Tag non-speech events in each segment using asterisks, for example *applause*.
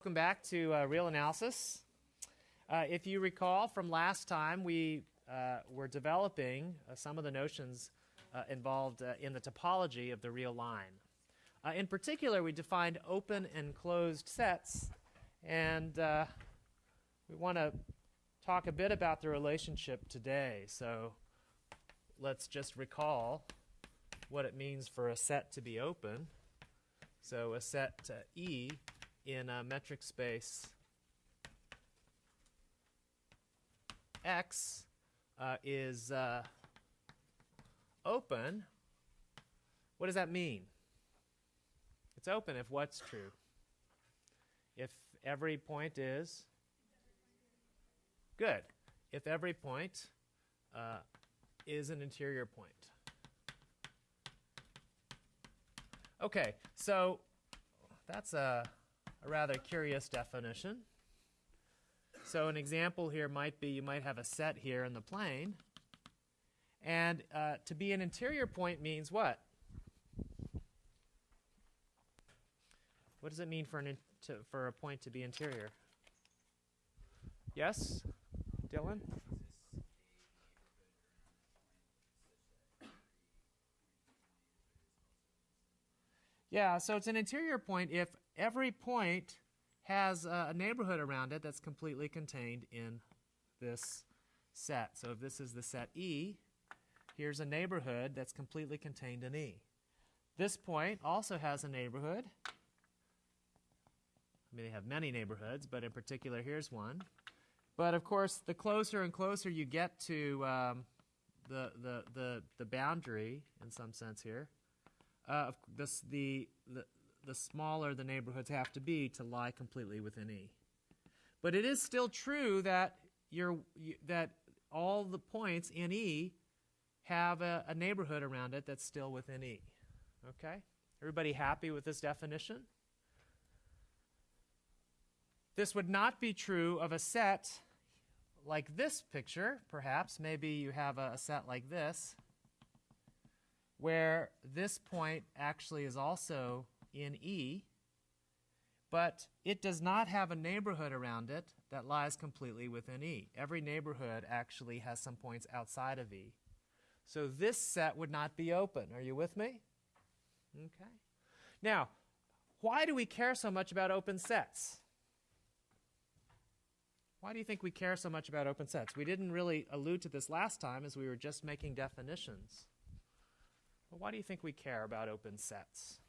Welcome back to uh, Real Analysis. Uh, if you recall from last time, we uh, were developing uh, some of the notions uh, involved uh, in the topology of the real line. in particular, we defined open and closed sets, and we want to talk a bit about the relationship today. So let's just recall what it means for a set to be open. So a set E in a metric space X uh, is uh, open, what does that mean? It's open if what's true? If every point is good. If every point uh, is an interior point. Okay, so that's a a rather curious definition. So an example here might be you might have a set here in the plane. And uh, to be an interior point means what? What does it mean for, an to, for a point to be interior? Yes, Dylan? Yeah, so it's an interior point if every point has a neighborhood around it that's completely contained in this set. So if this is the set E, here's a neighborhood that's completely contained in E. This point also has a neighborhood. I mean, they have many neighborhoods, but in particular, here's one. But of course, the closer and closer you get to um, the, the, the, the boundary, in some sense here, uh, this, the, the, the smaller the neighborhoods have to be to lie completely within E. But it is still true that you're, you, that all the points in E have a, a neighborhood around it that's still within E. Okay? Everybody happy with this definition? This would not be true of a set like this picture, perhaps. Maybe you have a, a set like this, where this point actually is also in E, but it does not have a neighborhood around it that lies completely within E. Every neighborhood actually has some points outside of E. So this set would not be open. Are you with me? Okay. Now, why do we care so much about open sets? Why do you think we care so much about open sets? We didn't really allude to this last time as we were just making definitions. But why do you think we care about open sets?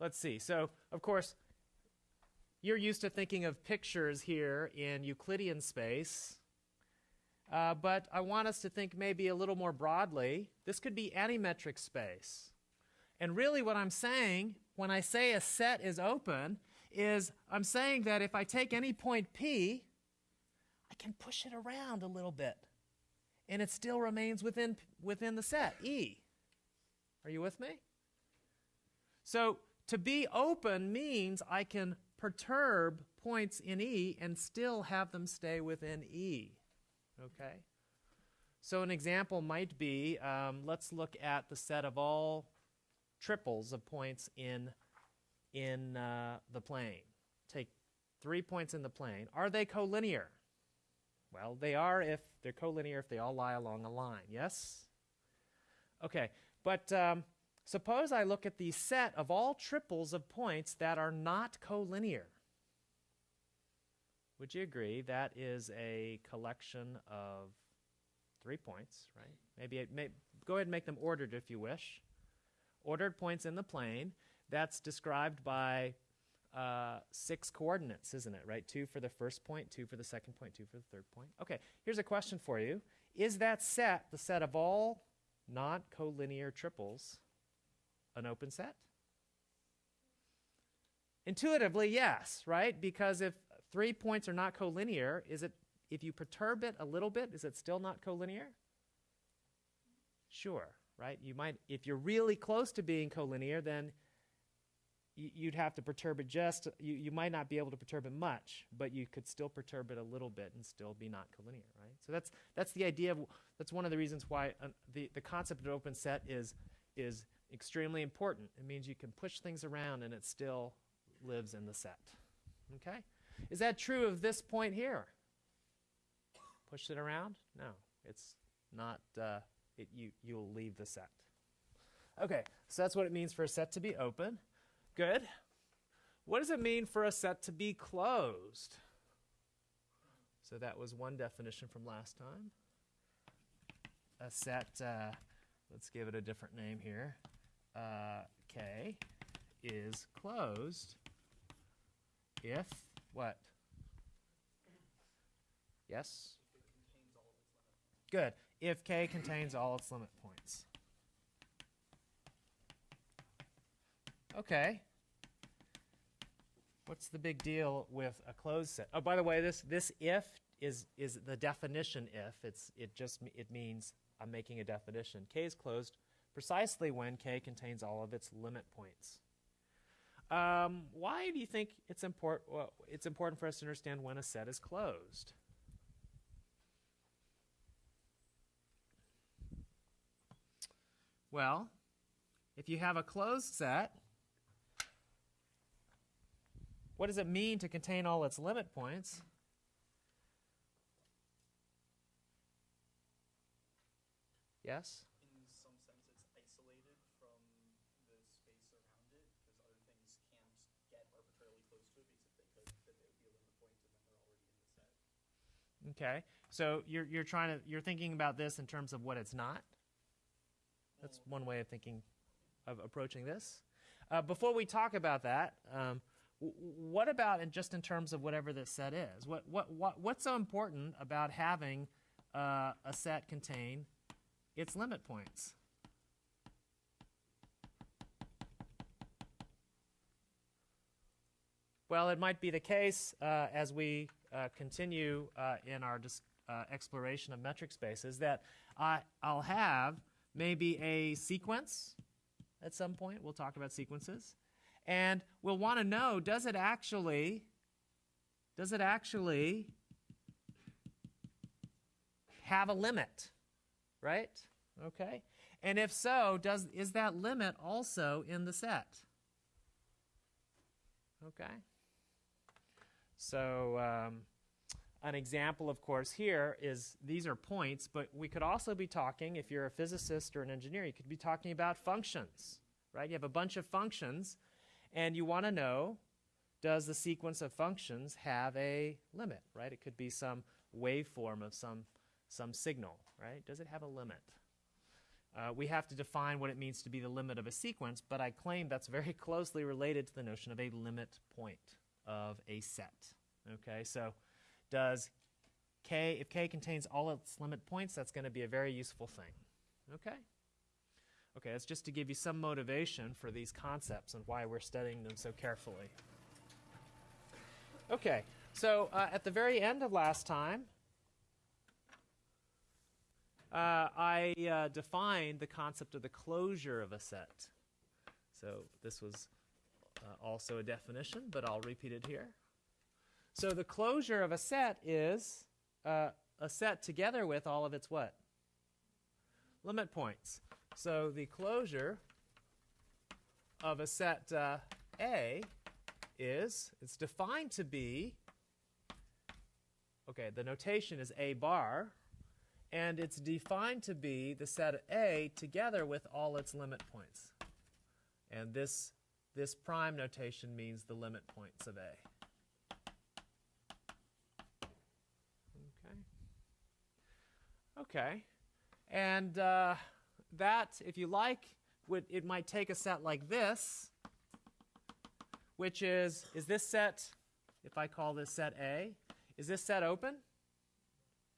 Let's see. So, of course, you're used to thinking of pictures here in Euclidean space. Uh, but I want us to think maybe a little more broadly. This could be any metric space. And really, what I'm saying when I say a set is open is I'm saying that if I take any point P, I can push it around a little bit. And it still remains within, within the set, E. Are you with me? So to be open means I can perturb points in E and still have them stay within E. Okay? So an example might be, um, let's look at the set of all triples of points in, in uh, the plane. Take three points in the plane. Are they collinear? Well, they are if they're collinear if they all lie along a line. Yes? Okay, but um, Suppose I look at the set of all triples of points that are not collinear. Would you agree that is a collection of three points, right? Maybe it may, go ahead and make them ordered if you wish. Ordered points in the plane. That's described by uh, six coordinates, isn't it? Right? Two for the first point, two for the second point, two for the third point. Okay, here's a question for you. Is that set the set of all not collinear triples an open set? Intuitively, yes, right? Because if three points are not collinear, is it if you perturb it a little bit, is it still not collinear? Sure, right? You might if you're really close to being collinear, then you'd have to perturb it just you, you might not be able to perturb it much but you could still perturb it a little bit and still be not collinear right so that's that's the idea of that's one of the reasons why uh, the the concept of open set is is extremely important. It means you can push things around and it still lives in the set. Okay? Is that true of this point here? Push it around? No, it's not. Uh, it, you you'll leave the set. Okay, so that's what it means for a set to be open. Good. What does it mean for a set to be closed? So that was one definition from last time. A set, uh, let's give it a different name here. Uh, K is closed if what? Yes? Good. If K contains all its limit points. Okay. What's the big deal with a closed set? Oh, by the way, this this if is is the definition if. It's it just it means I'm making a definition. K is closed precisely when K contains all of its limit points. Um, why do you think it's important? Well, it's important for us to understand when a set is closed. Well, if you have a closed set, what does it mean to contain all its limit points? Yes? in some sense it's isolated from the space around it because other things can't get arbitrarily close to it because if they could then they would be a limit point and then they're already in the set. Okay. So you're you're trying to you're thinking about this in terms of what it's not. That's one way of thinking of approaching this. Uh, before we talk about that, um, what about in just in terms of whatever this set is? What what what what's so important about having uh, a set contain its limit points? Well, it might be the case uh, as we uh, continue uh, in our uh, exploration of metric spaces that I, I'll have maybe a sequence at some point. We'll talk about sequences. And we'll want to know does it actually does it actually have a limit? Right? Okay. And if so, does is that limit also in the set? Okay. So um, an example, of course, here is these are points, but we could also be talking, if you're a physicist or an engineer, you could be talking about functions, right? You have a bunch of functions, and you want to know does the sequence of functions have a limit, right? It could be some waveform of some, some signal, right? Does it have a limit? Uh, we have to define what it means to be the limit of a sequence, but I claim that's very *laughs* closely related to the notion of a limit point of a set. Okay, so does k, if k contains all its limit points, that's going to be a very useful thing. Okay? Okay, that's just to give you some motivation for these concepts and why we're studying them so carefully. Okay, so uh, at the very end of last time, uh, I uh, defined the concept of the closure of a set. So this was uh, also a definition, but I'll repeat it here. So the closure of a set is uh, a set together with all of its what? Limit points. So the closure of a set uh, A is, it's defined to be, okay, the notation is A bar, and it's defined to be the set A together with all its limit points. And this, this prime notation means the limit points of A. Okay. Okay. And uh, that, if you like, would, it might take a set like this, which is, is this set, if I call this set A, is this set open?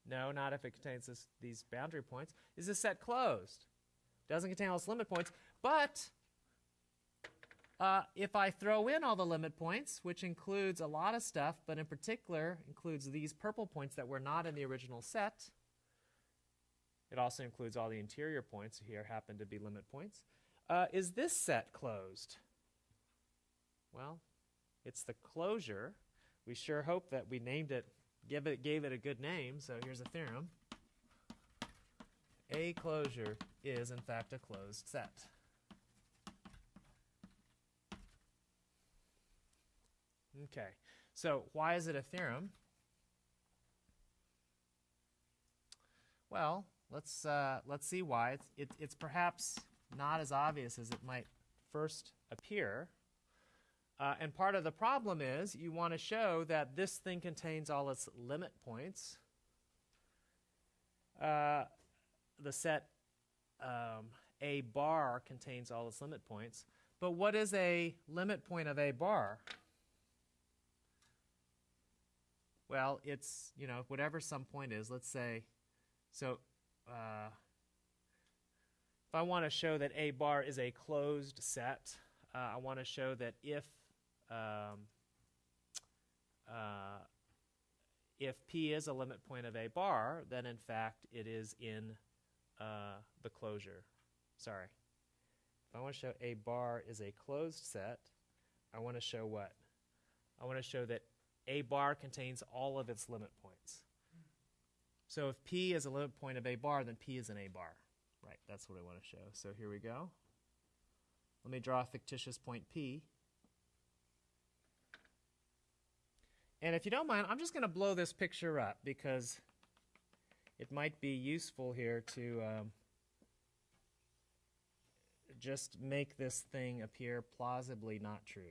No, not if it contains this, these boundary points. Is this set closed? Doesn't contain all its limit points. But uh, if I throw in all the limit points, which includes a lot of stuff, but in particular includes these purple points that were not in the original set, it also includes all the interior points here happen to be limit points. Uh, is this set closed? Well, it's the closure. We sure hope that we named it, give it, gave it a good name. So here's a theorem. A closure is in fact a closed set. Okay, so why is it a theorem? Well, let's uh, let's see why. It's it, it's perhaps not as obvious as it might first appear. Uh, and part of the problem is you want to show that this thing contains all its limit points. Uh, the set um, A bar contains all its limit points. But what is a limit point of A bar? Well, it's, you know, whatever some point is, let's say, so uh, if I want to show that A bar is a closed set, uh, I want to show that if um, uh, if P is a limit point of A bar, then in fact it is in uh, the closure. Sorry. If I want to show A bar is a closed set, I want to show what? I want to show that A bar contains all of its limit points. So if P is a limit point of A bar, then P is an A bar. Right, that's what I want to show. So here we go. Let me draw a fictitious point P. And if you don't mind, I'm just going to blow this picture up because it might be useful here to um, just make this thing appear plausibly not true.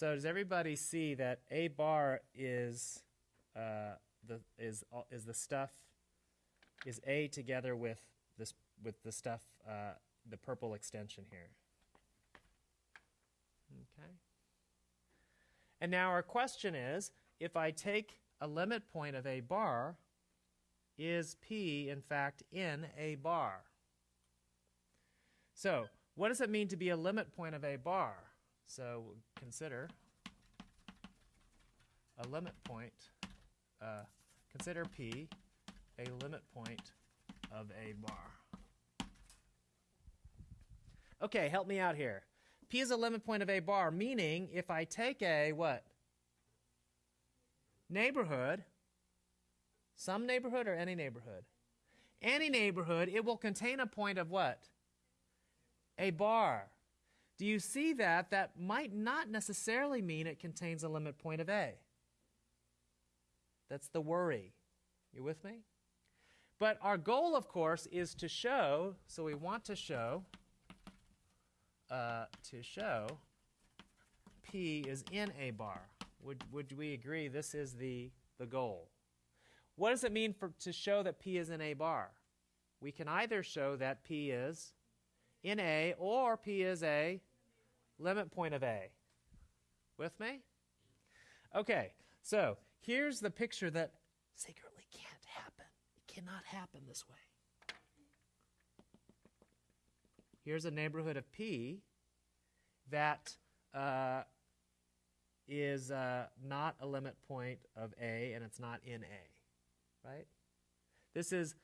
So does everybody see that A bar is uh, the is is the stuff is A together with this with the stuff uh, the purple extension here. Okay. And now our question is, if I take a limit point of A bar, is P in fact in A bar? So, what does it mean to be a limit point of A bar? So, consider a limit point, uh, consider P a limit point of A bar. Okay, help me out here. P is a limit point of A bar, meaning if I take a what? Neighborhood, some neighborhood or any neighborhood? Any neighborhood, it will contain a point of what? A bar. Do you see that? That might not necessarily mean it contains a limit point of A. That's the worry. You with me? But our goal, of course, is to show, so we want to show, uh, to show P is in A bar. Would, would we agree this is the, the goal? What does it mean for, to show that P is in A bar? We can either show that P is in A or P is a limit point of A. With me? Okay, so here's the picture that secretly can't happen. It cannot happen this way. Here's a neighborhood of P that uh, is uh, not a limit point of A and it's not in A, right? This is,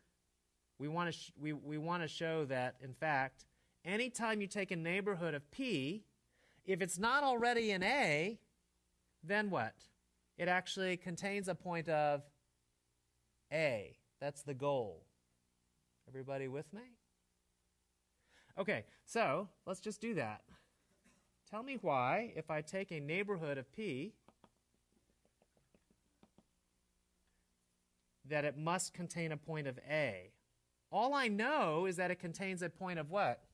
we want to we, we want to show that, in fact, anytime you take a neighborhood of P, if it's not already in A, then what? It actually contains a point of A. That's the goal. Everybody with me? Okay, so let's just do that. Tell me why, if I take a neighborhood of P, that it must contain a point of A. All I know is that it contains a point of what?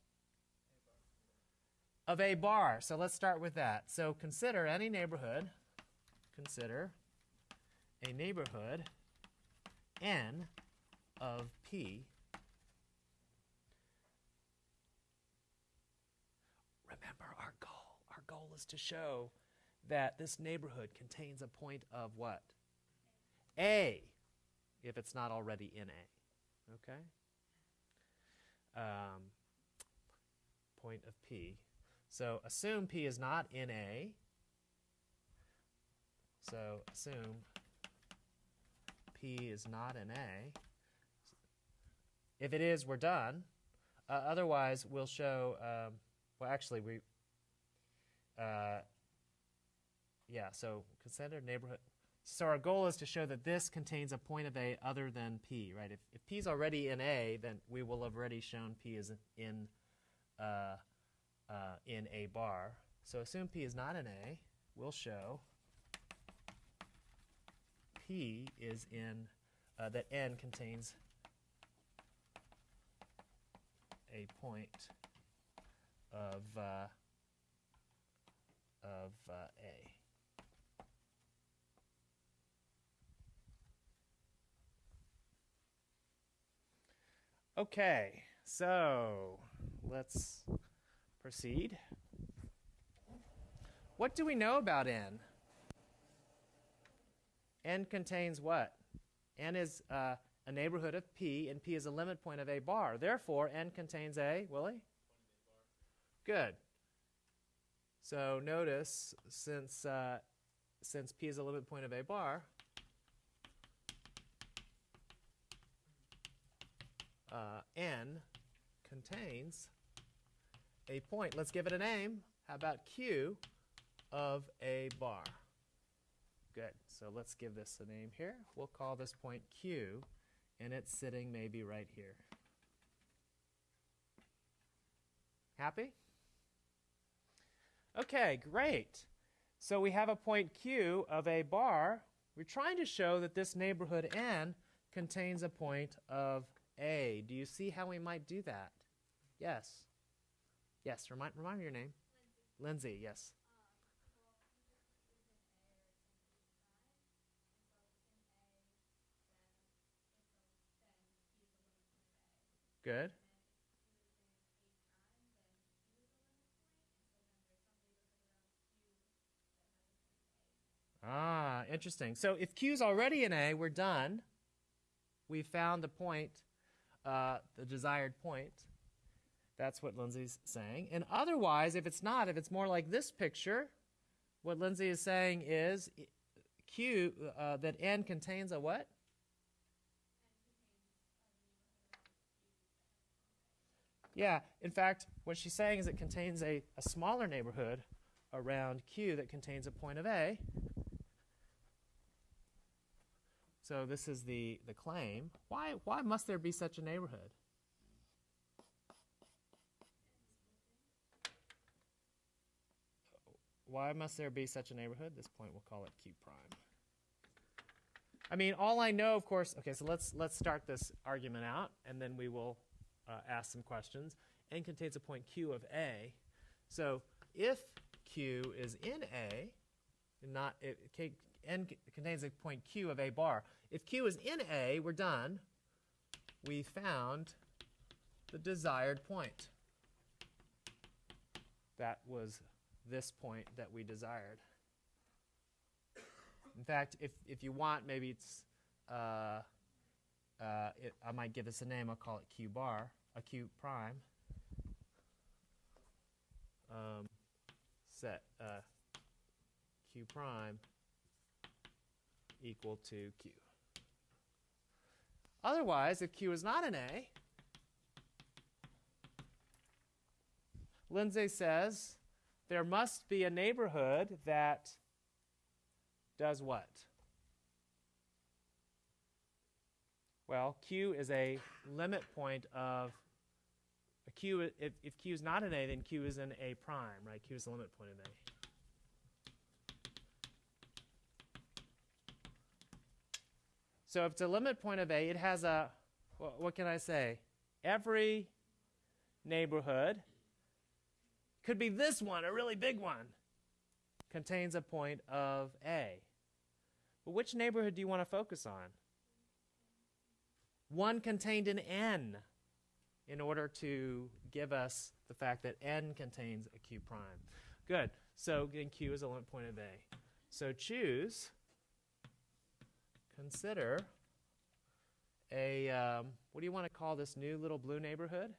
Of A bar. So let's start with that. So consider any neighborhood, consider a neighborhood N of P. Remember our goal. Our goal is to show that this neighborhood contains a point of what? A, if it's not already in A. Okay? Um, point of P. So assume P is not in A. So assume P is not in A. If it is, we're done. Uh, otherwise, we'll show. Um, well, actually, we. Uh, yeah. So consider neighborhood. So our goal is to show that this contains a point of A other than P, right? If, if P is already in A, then we will have already shown P is in uh, uh, in A bar. So assume P is not in A. We'll show P is in, uh, that N contains a point of, uh, of uh, A. Okay, so let's proceed. What do we know about n? n contains what? n is uh, a neighborhood of p, and p is a limit point of a bar. Therefore, n contains a, Willie? Good. So notice, since, uh, since p is a limit point of a bar, uh, n contains a point. Let's give it a name. How about q of a bar? Good. So let's give this a name here. We'll call this point q, and it's sitting maybe right here. Happy? Okay, great. So we have a point q of a bar. We're trying to show that this neighborhood n contains a point of a. Do you see how we might do that? Yes. Yes, remind, remind me your name. Lindsay, Lindsay yes. Good. Ah, interesting. So if Q is already an A, we're done. We've found the point, uh, the desired point. That's what Lindsay's saying. And otherwise, if it's not, if it's more like this picture, what Lindsay is saying is Q, uh, that N contains a what? Yeah, in fact, what she's saying is it contains a, a smaller neighborhood around Q that contains a point of A. So this is the, the claim. Why, why must there be such a neighborhood? Why must there be such a neighborhood? This point we'll call it Q prime. I mean, all I know, of course, okay, so let's, let's start this argument out, and then we will uh, ask some questions. N contains a point Q of A. So if Q is in A, not it, contains a point Q of A bar. If Q is in A, we're done. We found the desired point. That was this point that we desired. In fact, if, if you want, maybe it's, uh, uh, it, I might give this a name. I'll call it Q bar, a Q prime. Um, set uh, Q prime equal to Q. Otherwise, if Q is not an A, Lindsay says there must be a neighborhood that does what? Well, Q is a limit point of a Q. If, if Q is not an A, then Q is an A prime, right? Q is the limit point of A. So if it's a limit point of A, it has a, what, what can I say? Every neighborhood, could be this one, a really big one, contains a point of A. But which neighborhood do you want to focus on? One contained in N in order to give us the fact that N contains a Q prime. Good. So again, Q is a limit point of A. So choose, consider a, um, what do you want to call this new little blue neighborhood?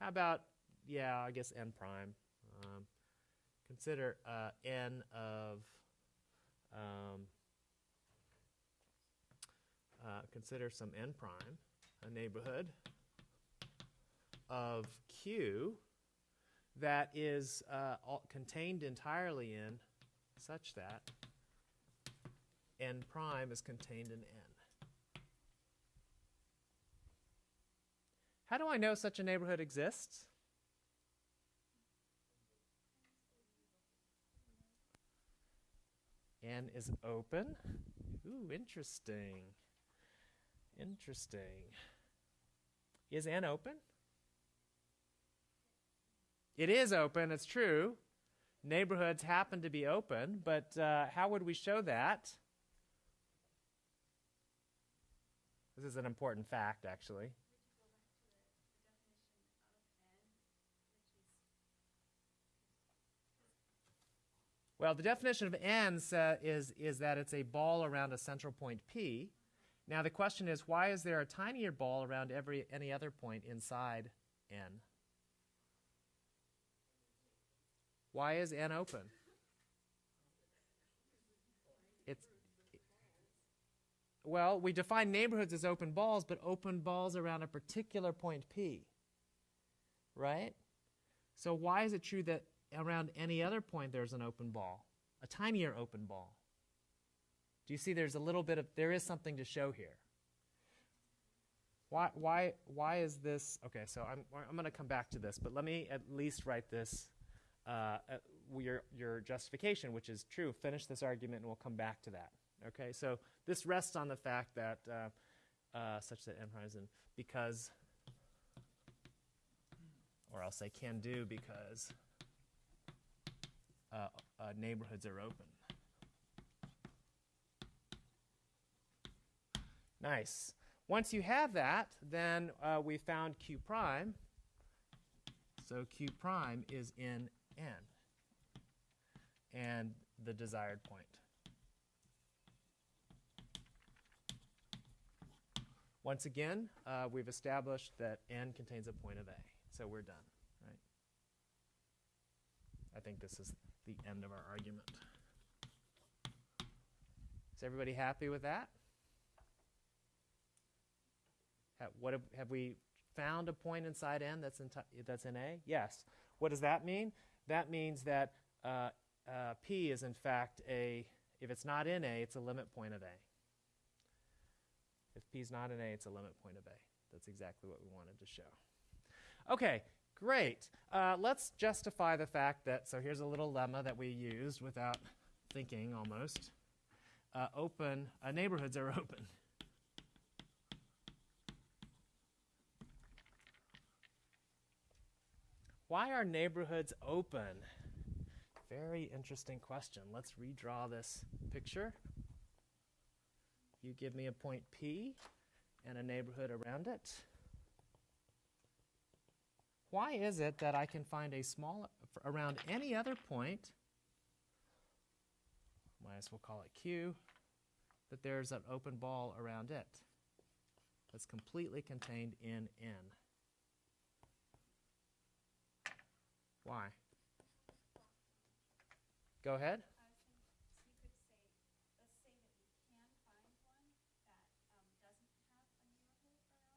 How about, yeah, I guess n prime. Um, consider uh, n of, um, uh, consider some n prime, a neighborhood of q that is uh, contained entirely in such that n prime is contained in n. How do I know such a neighborhood exists? N is open. Ooh, interesting. Interesting. Is N open? It is open, it's true. Neighborhoods happen to be open, but uh, how would we show that? This is an important fact, actually. Well, the definition of n sa- is, is that it's a ball around a central point P. Now, the question is, why is there a tinier ball around every, any other point inside n? Why is n open? It's well, we define neighborhoods as open balls, but open balls around a particular point P. Right? So why is it true that around any other point there's an open ball? A tinier open ball. Do you see there's a little bit of there is something to show here. Why why why is this okay, so I'm I'm going to come back to this, but let me at least write this uh, uh, your, your justification, which is true. Finish this argument and we'll come back to that. Okay, so this rests on the fact that uh, uh, such that M in because, or else I'll say can do because uh, uh, neighborhoods are open. Nice. Once you have that, then uh, we found q prime. So q prime is in n and the desired point. Once again, uh, we've established that n contains a point of A. So we're done, right? I think this is the end of our argument. Is everybody happy with that? Ha- what have, have we found a point inside n that's in, that's in A? Yes. What does that mean? That means that uh, uh, P is in fact a, if it's not in A, it's a limit point of A. If P is not in A, it's a limit point of A. That's exactly what we wanted to show. Okay, great. Uh, let's justify the fact that, so here's a little lemma that we used without thinking almost. Uh, open, uh, neighborhoods are *laughs* open. Why are neighborhoods open? Very interesting question. Let's redraw this picture. You give me a point P and a neighborhood around it. Why is it that I can find a small, around any other point, might as well call it Q, that there's an open ball around it that's completely contained in N? Why? Go ahead. I was thinking, so you could say, let's say that you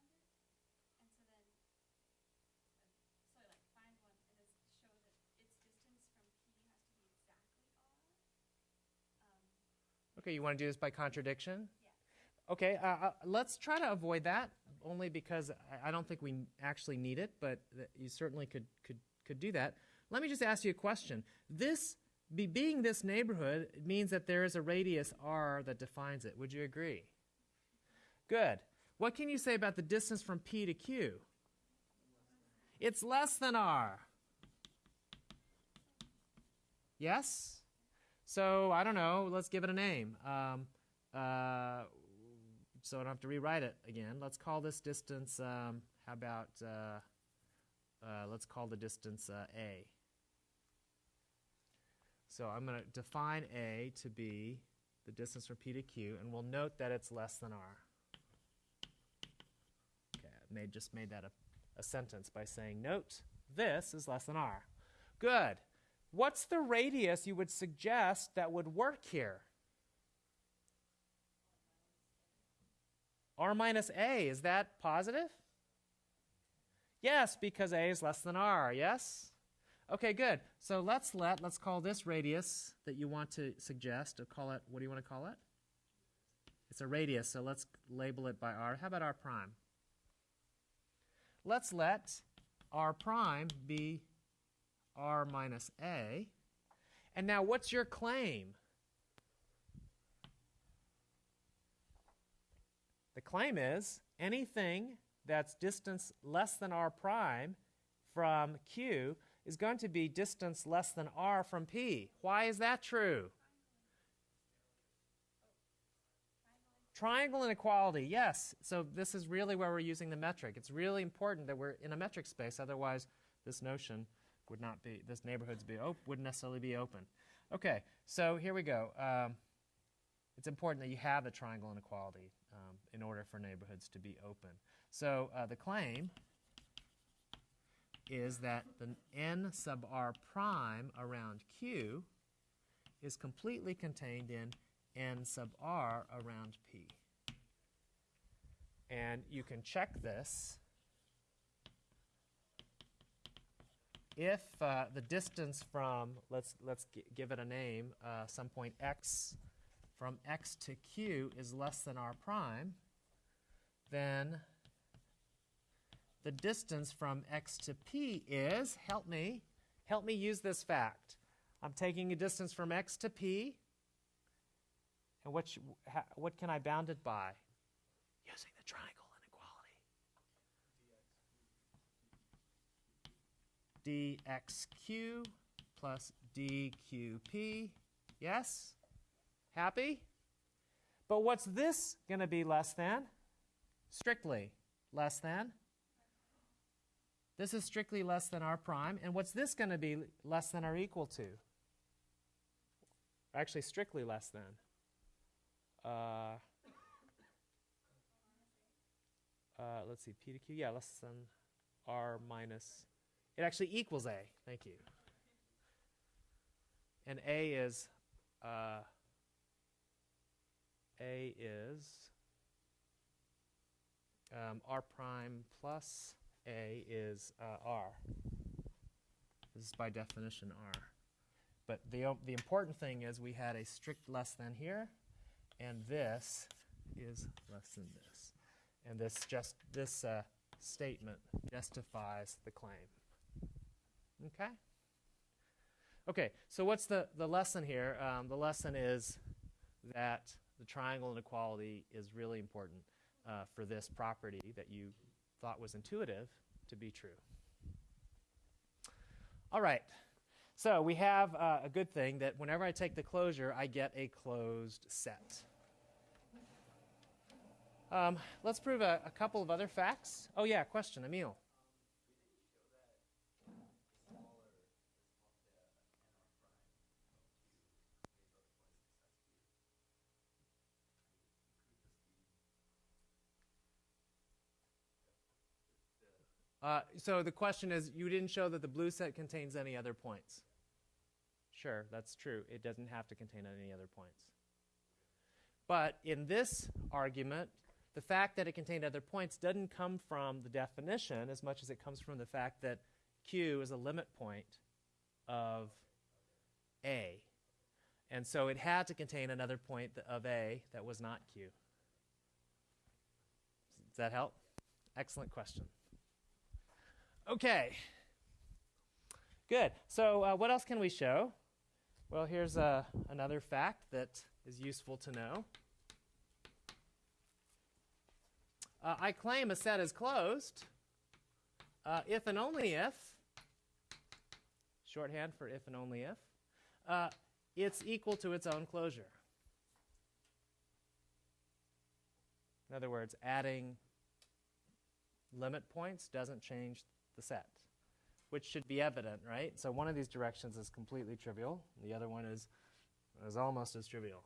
can find one that um, doesn't have a neighborhood around it, and so then, uh, so like find one and just show that its distance from P has to be exactly R. Um, Okay, you want to do this by contradiction? Yeah. Okay, uh, uh, let's try to avoid that, only because I, I don't think we actually need it, but you certainly could, could, could do that. Let me just ask you a question. This, be, being this neighborhood, means that there is a radius r that defines it. Would you agree? Good. What can you say about the distance from P to Q? It's less than r. Yes? So, I don't know, let's give it a name. Um, uh, so I don't have to rewrite it again. Let's call this distance, um, how about, uh, uh, let's call the distance uh, A. So I'm going to define A to be the distance from P to Q, and we'll note that it's less than R. Okay, I made, just made that a, a sentence by saying, note, this is less than R. Good. What's the radius you would suggest that would work here? R minus A, is that positive? Yes, because A is less than R, yes? Okay, good. So let's let, let's call this radius that you want to suggest, call it, what do you want to call it? It's a radius, so let's label it by R. How about R prime? Let's let R prime be r minus a. And now what's your claim? The claim is anything that's distance less than r prime from q is going to be distance less than r from p. Why is that true? Triangle inequality, yes. So this is really where we're using the metric. It's really important that we're in a metric space, otherwise this notion would not be, this neighborhoods be wouldn't necessarily be open. Okay, so here we go. Um, it's important that you have the triangle inequality um, in order for neighborhoods to be open. So uh, the claim is that the n sub r prime around q is completely contained in n sub r around p. And you can check this if uh, the distance from let's let's gi- give it a name uh, some point x from x to q is less than r prime then the distance from x to p is help me help me use this fact. I'm taking a distance from x to p and what what can i bound it by? Using the triangle inequality dxq plus dqp. Yes? Happy? But what's this going to be less than? Strictly less than. This is strictly less than r prime. And what's this going to be less than or equal to? Actually, strictly less than. Uh, uh, let's see, p to q. Yeah, less than r minus. It actually equals a. Thank you. And a is uh, a is um, r prime plus a is uh, r. This is by definition r. But the the important thing is we had a strict less than here, and this is less than this, and this just this uh, statement justifies the claim. Okay? Okay, so what's the, the lesson here? Um, the lesson is that the triangle inequality is really important uh, for this property that you thought was intuitive to be true. All right, so we have uh, a good thing that whenever I take the closure, I get a closed set. Um, let's prove a, a couple of other facts. Oh, yeah, question, Emil. Uh, so the question is, you didn't show that the blue set contains any other points. Sure, that's true. It doesn't have to contain any other points. But in this argument, the fact that it contained other points doesn't come from the definition as much as it comes from the fact that Q is a limit point of A. And so it had to contain another point of A that was not Q. Does that help? Excellent question. Okay. Good. So, uh, what else can we show? Well, here's uh, another fact that is useful to know. Uh, I claim a set is closed uh, if and only if, shorthand for if and only if, uh, it's equal to its own closure. In other words, adding limit points doesn't change the set, which should be evident, right? So one of these directions is completely trivial, the other one is, is almost as trivial.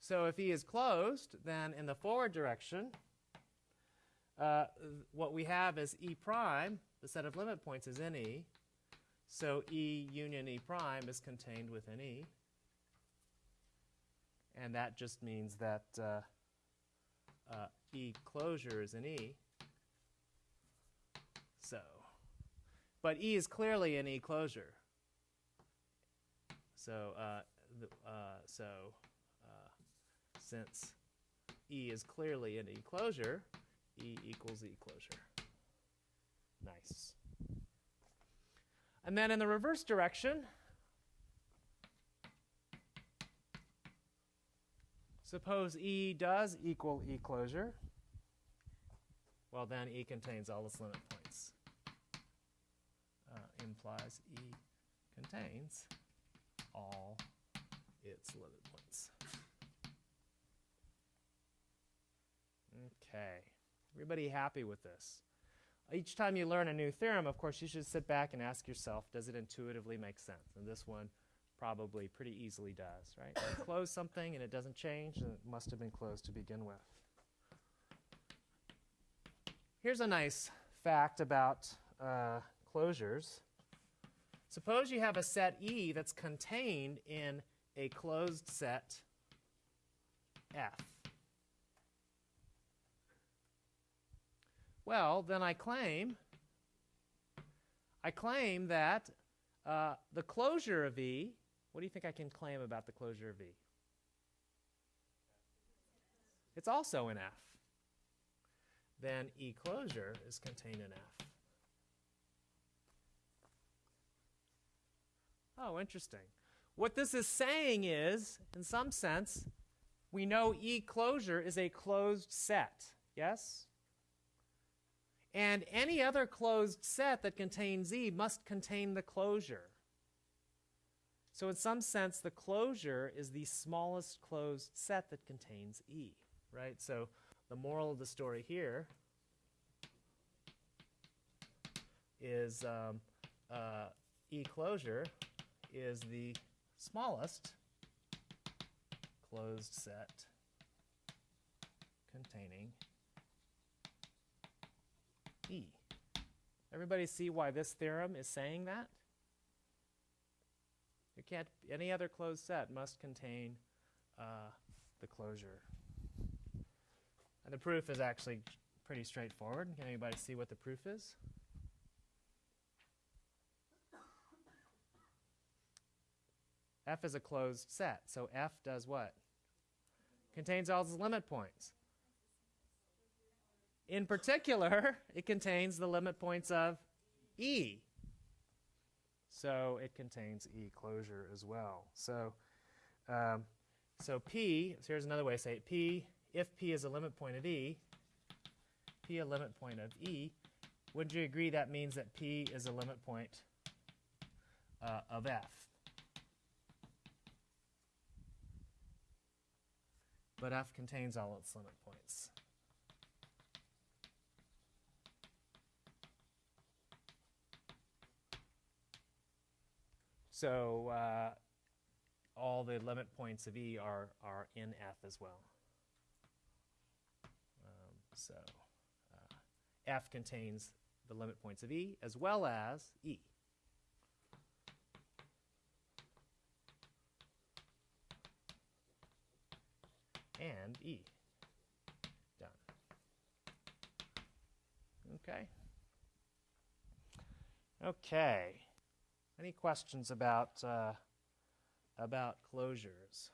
So if E is closed, then in the forward direction, uh, what we have is E prime, the set of limit points is in E. So E union E prime is contained within E. And that just means that uh, uh, E closure is an E. So, but E is clearly an E closure. So, uh, the, uh, so uh, since E is clearly an E closure, E equals E closure. Nice. And then in the reverse direction, Suppose E does equal E closure. Well, then E contains all its limit points. Uh, implies E contains all its limit points. Okay. Everybody happy with this? Each time you learn a new theorem, of course, you should sit back and ask yourself, does it intuitively make sense? And this one probably pretty easily does, right? you close something and it doesn't change, and it must have been closed to begin with. Here's a nice fact about uh, closures. Suppose you have a set E that's contained in a closed set F. Well, then I claim I claim that uh, the closure of E, what do you think I can claim about the closure of E? It's also in F. Then E closure is contained in F. Oh, interesting. What this is saying is, in some sense, we know E closure is a closed set. Yes? And any other closed set that contains E must contain the closure. So, in some sense, the closure is the smallest closed set that contains E, right? So, the moral of the story here is um, uh, E closure is the smallest closed set containing E. Everybody see why this theorem is saying that? You can't, any other closed set must contain uh, the closure. And the proof is actually pretty straightforward. Can anybody see what the proof is? F is a closed set, so F does what? Contains all its limit points. In particular, it contains the limit points of E. So it contains E closure as well. So, um, so P, so here's another way to say it. P, if P is a limit point of E, P a limit point of E, would you agree that means that P is a limit point uh, of F? But F contains all its limit points. So uh, all the limit points of E are, are in F as well. Um, so uh, F contains the limit points of E as well as E. And E. Done. Okay. Okay. Any questions about uh, about closures?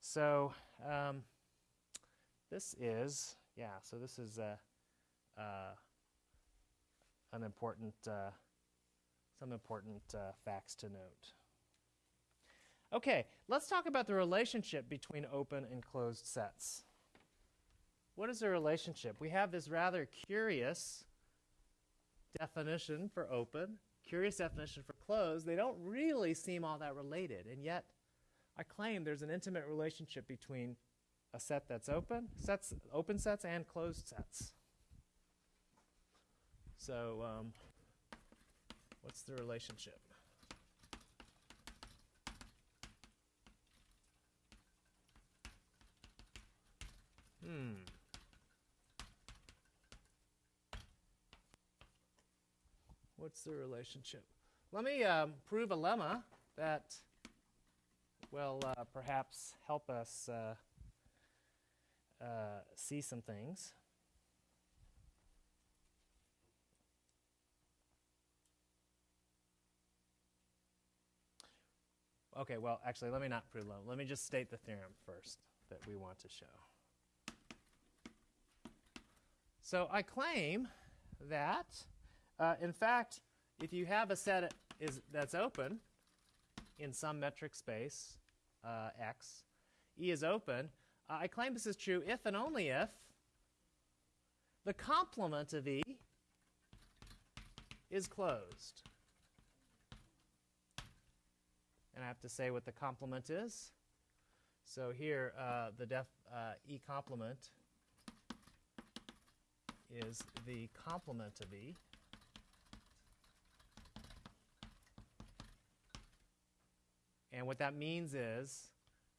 So um, this is yeah. So this is uh, uh, an important uh, some important uh, facts to note. Okay, let's talk about the relationship between open and closed sets. What is the relationship? We have this rather curious definition for open, curious definition for closed, they don't really seem all that related. And yet, I claim there's an intimate relationship between a set that's open, sets, open sets, and closed sets. So, um, what's the relationship? Hmm. What's the relationship? Let me um, prove a lemma that will uh, perhaps help us uh, uh, see some things. Okay, well, actually, let me not prove lemma. Let me just state the theorem first that we want to show. So I claim that uh, in fact, if you have a set is, that's open, in some metric space uh, X, E is open, uh, I claim this is true if and only if the complement of E is closed. And I have to say what the complement is. So here, uh, the def, uh, E complement is the complement of E. And what that means is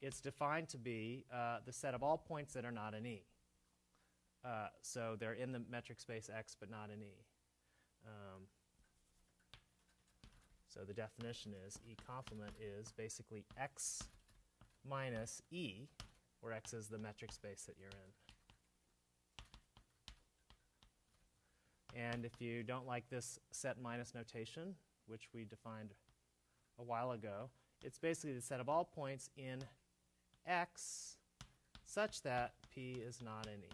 it's defined to be uh, the set of all points that are not in E. Uh, so they're in the metric space X, but not in E. Um, so the definition is E complement is basically X minus E, where X is the metric space that you're in. And if you don't like this set minus notation, which we defined a while ago, it's basically the set of all points in X such that P is not in E.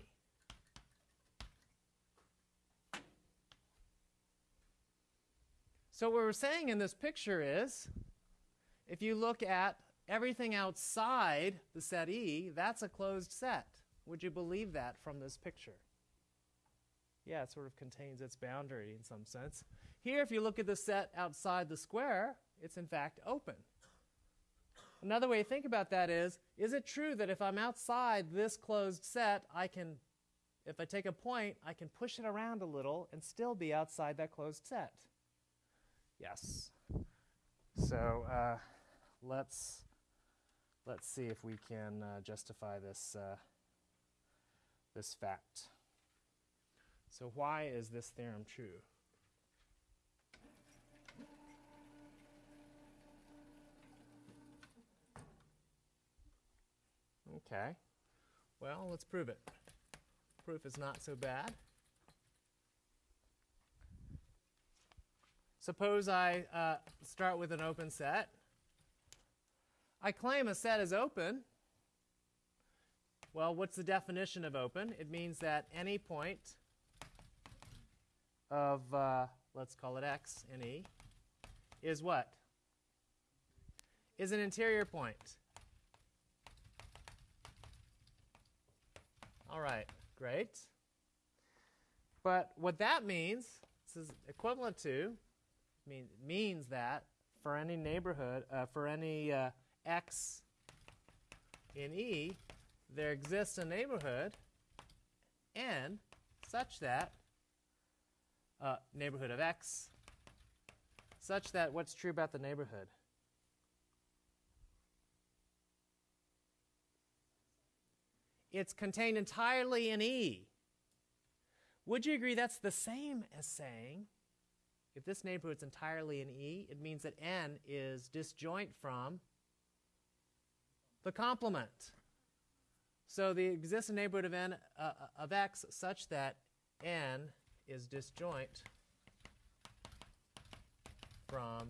So what we're saying in this picture is, if you look at everything outside the set E, that's a closed set. Would you believe that from this picture? Yeah, it sort of contains its boundary in some sense. Here, if you look at the set outside the square, it's in fact open. Another way to think about that is, is it true that if I'm outside this closed set, I can, if I take a point, I can push it around a little and still be outside that closed set? Yes. So uh, let's let's see if we can uh, justify this uh, this fact. So why is this theorem true? Okay. Well, let's prove it. Proof is not so bad. Suppose I uh, start with an open set. I claim a set is open. Well, what's the definition of open? It means that any point of, uh, let's call it x in E, is what? Is an interior point. All right, great. But what that means, this is equivalent to, mean, means that for any neighborhood, uh, for any uh, x in E, there exists a neighborhood n such that uh, neighborhood of x such that what's true about the neighborhood? It's contained entirely in E. Would you agree that's the same as saying if this neighborhood is entirely in E, it means that n is disjoint from the complement. So the existing neighborhood of n uh, of x such that n is disjoint from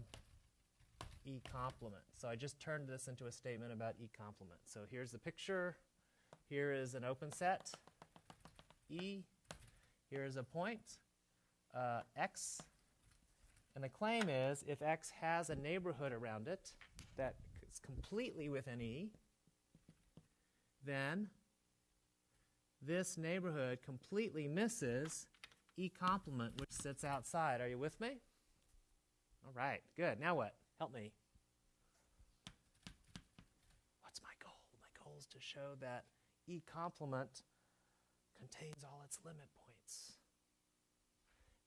E complement. So I just turned this into a statement about E complement. So here's the picture. Here is an open set, E. Here is a point, uh, x. And the claim is if x has a neighborhood around it that is completely within E, then this neighborhood completely misses E complement, which sits outside. Are you with me? All right, good. Now what? Help me. What's my goal? My goal is to show that E complement contains all its limit points.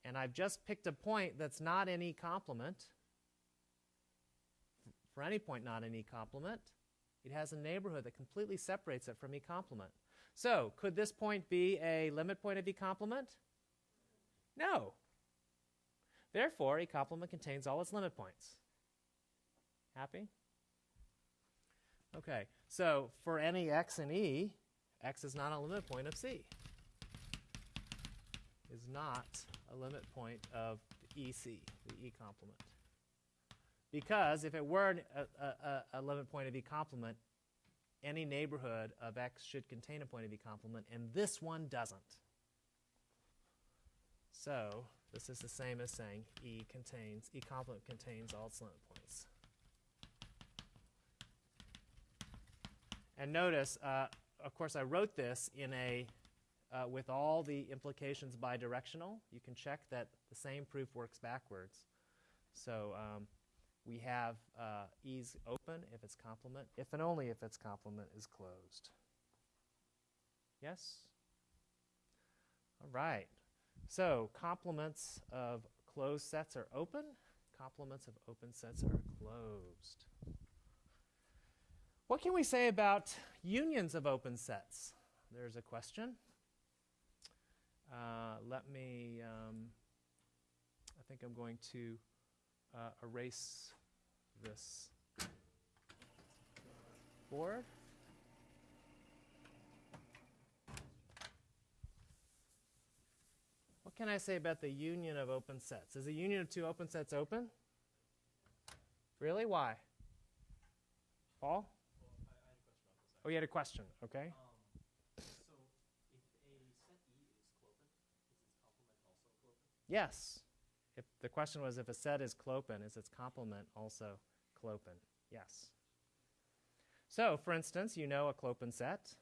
And I've just picked a point that's not in E complement. For any point not in E complement, it has a neighborhood that completely separates it from E complement. So, could this point be a limit point of E complement? No. Therefore, E complement contains all its limit points. Happy? Okay, so for any x in E, x is not a limit point of C. Is not a limit point of the EC, the E complement. Because if it were a, a, a, limit point of E complement, any neighborhood of x should contain a point of E complement, and this one doesn't. So this is the same as saying E contains, E complement contains all its limit points. And notice, uh, of course, I wrote this in a uh, with all the implications bidirectional. You can check that the same proof works backwards. So um, we have uh, ease open if its complement, if and only if its complement is closed. Yes? All right. So complements of closed sets are open, complements of open sets are closed. What can we say about unions of open sets? There's a question. Uh, let me, um, I think I'm going to uh, erase this board. What can I say about the union of open sets? Is a union of two open sets open? Really? Why? Paul? Oh, you had a question. Okay. Um, so if a set E is clopen, is its complement also clopen? Yes. If the question was if a set is clopen, is its complement also clopen? Yes. So, for instance, you know a clopen set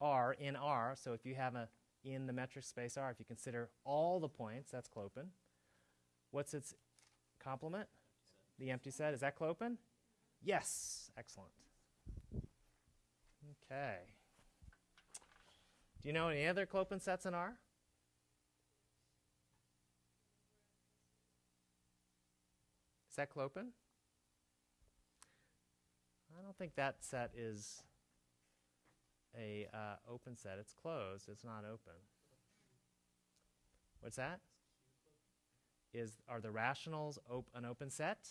R in R. So if you have a in the metric space R, if you consider all the points, that's clopen. What's its complement? The empty set. Is that clopen? Yes. Excellent. Okay. Do you know any other clopen sets in R? Is that clopen? I don't think that set is a uh, open set. It's closed. It's not open. What's that? Is are the rationals op- an open set?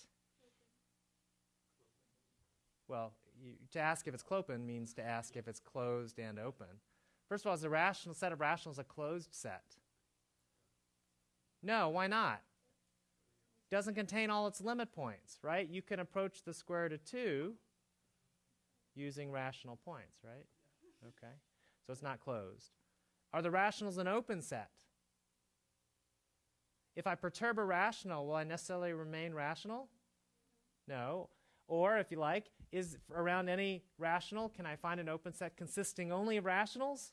Well, you, to ask if it's clopen means to ask if it's closed and open. First of all, is a rational set of rationals a closed set? No, why not? Doesn't contain all its limit points, right? You can approach the square root of 2 using rational points, right? Okay. So it's not closed. Are the rationals an open set? If I perturb a rational, will I necessarily remain rational? No. Or, if you like, is around any rational, can I find an open set consisting only of rationals?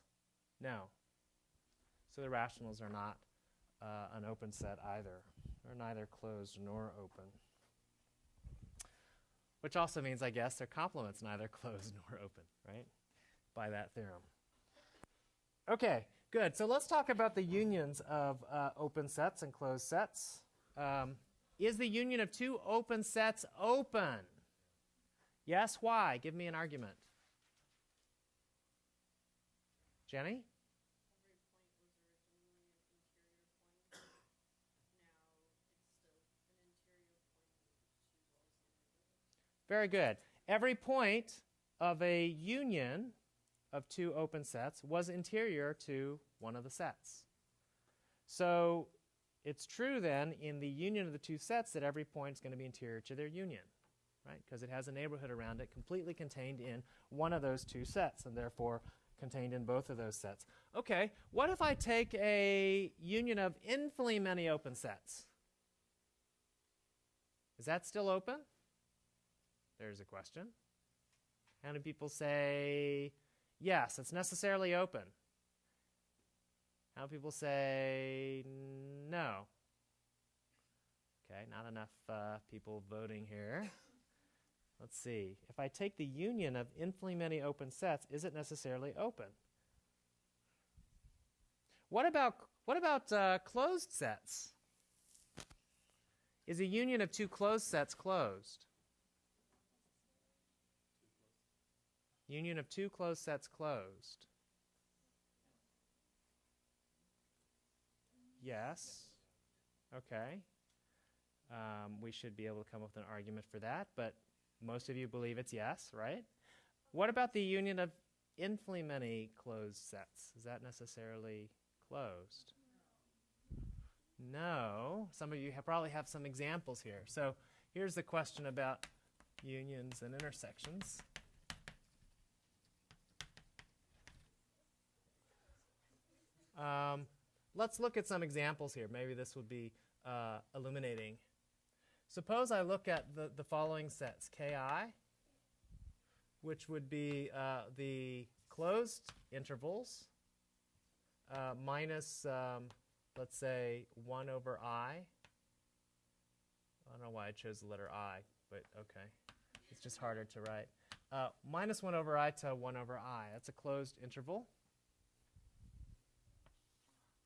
No. So the rationals are not uh, an open set either. They're neither closed nor open. Which also means, I guess, their complements neither *laughs* closed nor open, right? By that theorem. Okay, good. So let's talk about the unions of uh, open sets and closed sets. Um, is the union of two open sets open? Yes, why? Give me an argument. Jenny? Very good. Every point of a union of two open sets was interior to one of the sets. So it's true then in the union of the two sets that every point is going to be interior to their union, right? Because it has a neighborhood around it completely contained in one of those two sets and therefore contained in both of those sets. Okay, what if I take a union of infinitely many open sets? Is that still open? There's a question. How many people say yes, it's necessarily open? How many people say no? Okay, not enough uh, people voting here. *laughs* Let's see. If I take the union of infinitely many open sets, is it necessarily open? What about what about uh, closed sets? Is a union of two closed sets closed? Union of two closed sets closed. Yes. Okay. Um, we should be able to come up with an argument for that, but most of you believe it's yes, right? What about the union of infinitely many closed sets? Is that necessarily closed? No. Some of you have probably have some examples here. So here's the question about unions and intersections. Um, let's look at some examples here. Maybe this would be uh, illuminating. Suppose I look at the, the following sets ki, which would be uh, the closed intervals uh, minus, um, let's say, 1 over i. I don't know why I chose the letter i, but okay. It's just harder to write. Uh, minus 1 over i to 1 over i. That's a closed interval.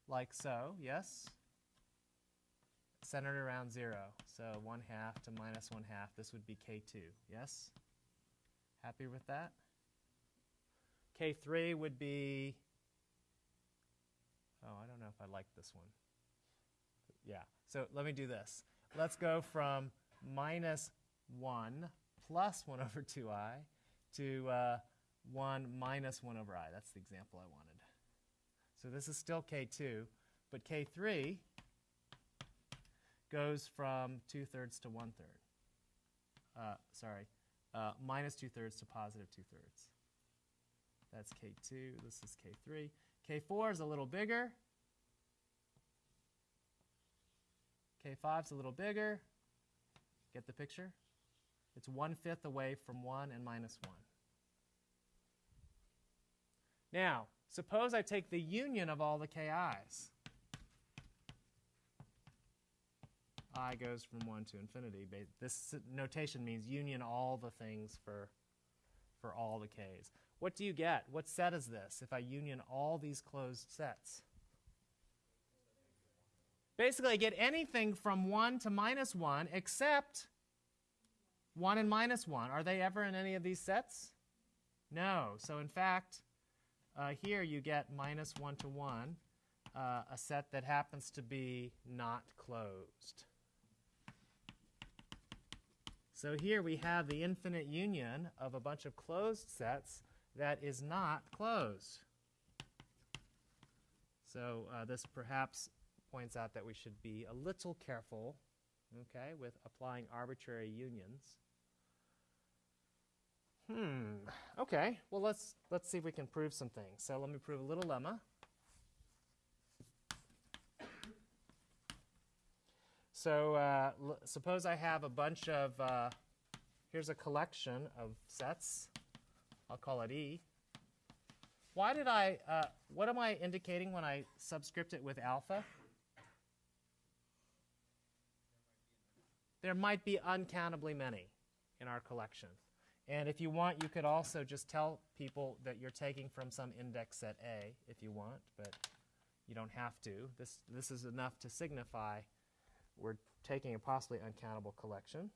Like so, yes? Centered around 0. So 1 half to minus 1 half. This would be k2, yes? Happy with that? K3 would be, oh, I don't know if I like this one. Yeah, so let me do this. Let's go from minus 1 plus 1 over 2i to uh, 1 minus 1 over i. That's the example I wanted. So this is still k2, but k3 goes from 2 thirds to 1 third. Uh, sorry, uh, minus 2 thirds to positive 2 thirds. That's K2. This is K3. K4 is a little bigger. K5 is a little bigger. Get the picture? It's one fifth away from 1 and minus 1. Now, suppose I take the union of all the ki's. I goes from 1 to infinity. This notation means union all the things for, for all the k's. What do you get? What set is this if I union all these closed sets? Basically, I get anything from 1 to minus 1 except 1 and minus 1. Are they ever in any of these sets? No. So, in fact, uh, here you get minus 1 to 1, uh, a set that happens to be not closed. So here we have the infinite union of a bunch of closed sets that is not closed. So uh, this perhaps points out that we should be a little careful, okay, with applying arbitrary unions. Hmm. Okay. Well, let's let's see if we can prove some things. So let me prove a little lemma. So uh, suppose I have a bunch of, uh, here's a collection of sets. I'll call it E. Why did I, uh, what am I indicating when I subscript it with alpha? There might be uncountably many in our collection. And if you want, you could also just tell people that you're taking from some index set A if you want, but you don't have to. This, this is enough to signify we're taking a possibly uncountable collection.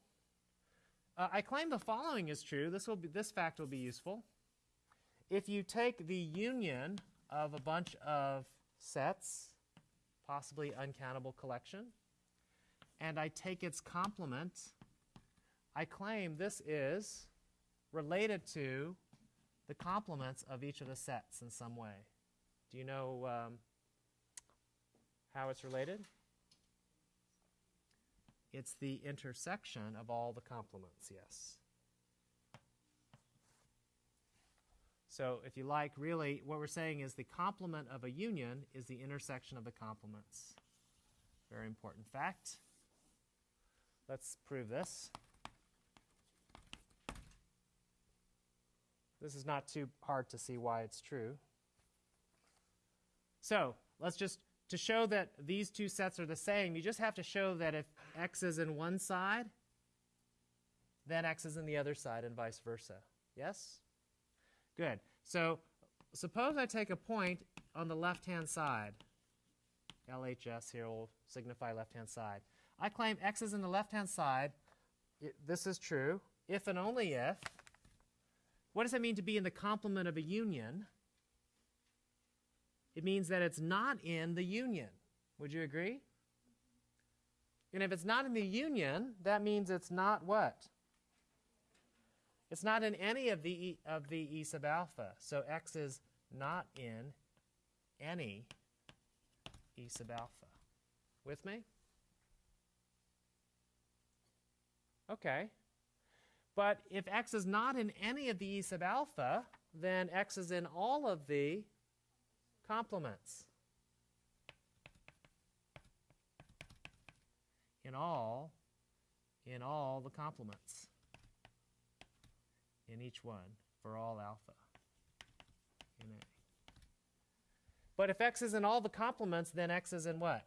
Uh, I claim the following is true. This, will be, this fact will be useful. If you take the union of a bunch of sets, possibly uncountable collection, and I take its complement, I claim this is related to the complements of each of the sets in some way. Do you know um, how it's related? It's the intersection of all the complements, yes. So if you like, really, what we're saying is the complement of a union is the intersection of the complements. Very important fact. Let's prove this. This is not too hard to see why it's true. So let's just, to show that these two sets are the same, you just have to show that if x is in one side, then x is in the other side and vice versa. Yes? Good. So suppose I take a point on the left-hand side. LHS here will signify left-hand side. I claim x is in the left-hand side. It, this is true if and only if. What does it mean to be in the complement of a union? It means that it's not in the union. Would you agree? And if it's not in the union, that means it's not what? It's not in any of the e, of the e sub alpha. So x is not in any e sub alpha. With me? Okay. But if x is not in any of the e sub alpha, then x is in all of the complements. In all, in all the complements. In each one. for all alpha in A. But if x is in all the complements, then x is in what?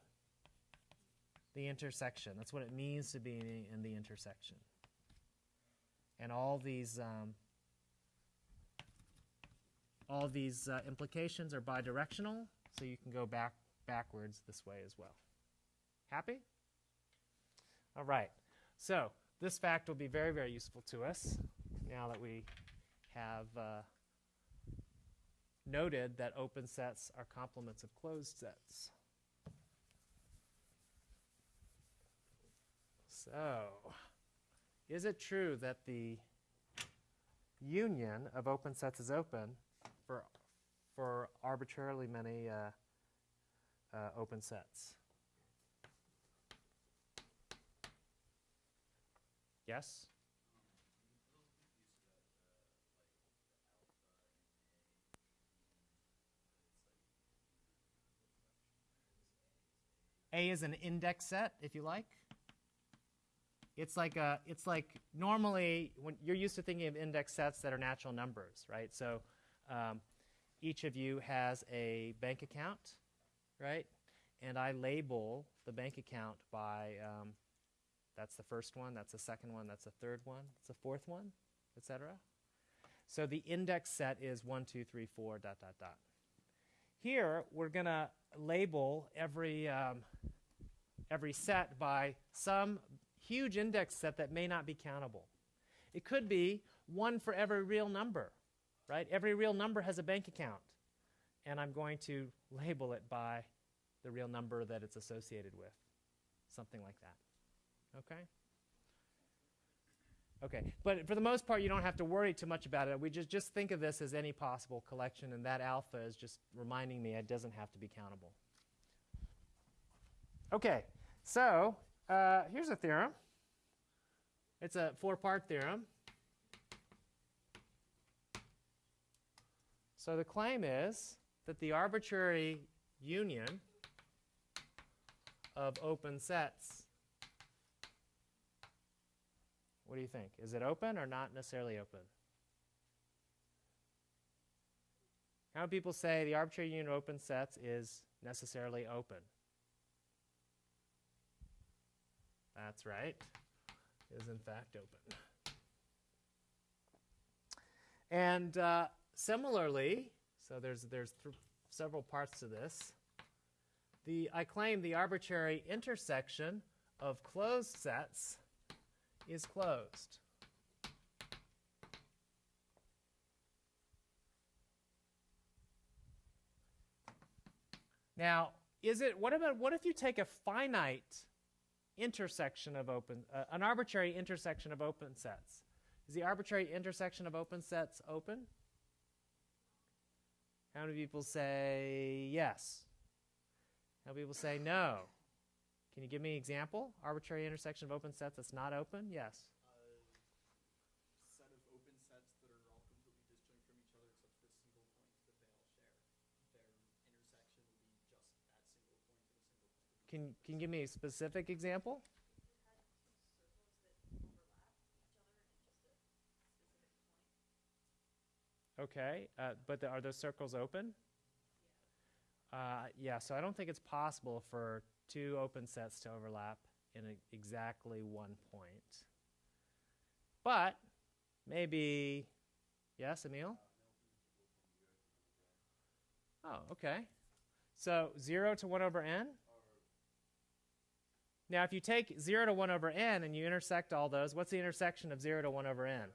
The intersection. That's what it means to be in, the intersection. And all these um, all these uh, implications are bidirectional, so you can go back backwards this way as well. Happy? All right. So this fact will be very, very useful to us now that we have uh, noted that open sets are complements of closed sets. So, is it true that the union of open sets is open for arbitrarily many uh, uh, open sets? Yes? A is an index set, if you like. It's like a, it's like normally when you're used to thinking of index sets that are natural numbers, right? So um, each of you has a bank account, right? And I label the bank account by um, that's the first one, that's the second one, that's the third one, that's the fourth one, etc. So the index set is one, two, three, four, dot, dot, dot. Here, we're going to label every, um, every set by some huge index set that may not be countable. It could be one for every real number, right? Every real number has a bank account. And I'm going to label it by the real number that it's associated with, something like that. Okay? Okay, but for the most part, you don't have to worry too much about it. We just, just think of this as any possible collection, and that alpha is just reminding me it doesn't have to be countable. Okay, so uh, here's a theorem. It's a four-part theorem. So the claim is that the arbitrary union of open sets what do you think? Is it open or not necessarily open? How many people say the arbitrary union of open sets is necessarily open? That's right. Is in fact open. And uh, similarly, so there's there's th several parts to this. The I claim the arbitrary intersection of closed sets is closed. Now, is it what about what if you take a finite intersection of open uh, an arbitrary intersection of open sets? Is the arbitrary intersection of open sets open? How many people say yes? How many people say no? Can you give me an example? Arbitrary intersection of open sets that's not open? Yes. Can, set of open sets that are all completely disjoint from each other except for a single point that they all share. Their intersection will be just that single point and a single point. Can, can you give me a specific example? Okay, uh, but the, are those circles open? Uh, yeah, so I don't think it's possible for two open sets to overlap in a, exactly one point. But maybe, yes, Emil? Oh, okay. So 0 to 1 over n? Now, if you take 0 to 1 over n and you intersect all those, what's the intersection of 0 to 1 over n?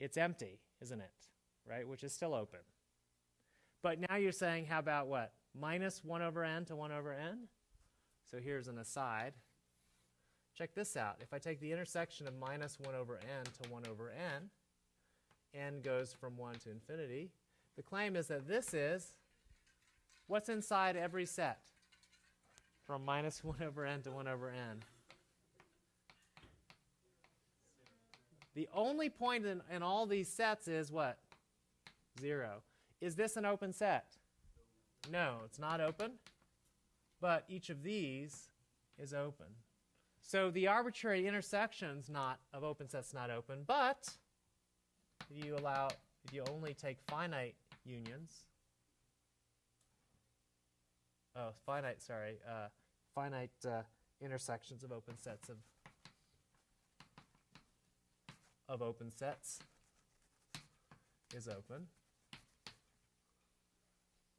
It's empty, isn't it? Right? Which is still open. But now you're saying, how about what? Minus 1 over n to 1 over n? So here's an aside. Check this out. If I take the intersection of minus 1 over n to 1 over n, n goes from 1 to infinity. The claim is that this is what's inside every set from minus *laughs* 1 over n to 1 over n. The only point in, in all these sets is what? 0. Is this an open set? No, it's not open. But each of these is open. So the arbitrary intersections not of open sets not open, but if you allow, if you only take finite unions, oh, finite, sorry, uh, finite uh, intersections of open sets of of open sets is open.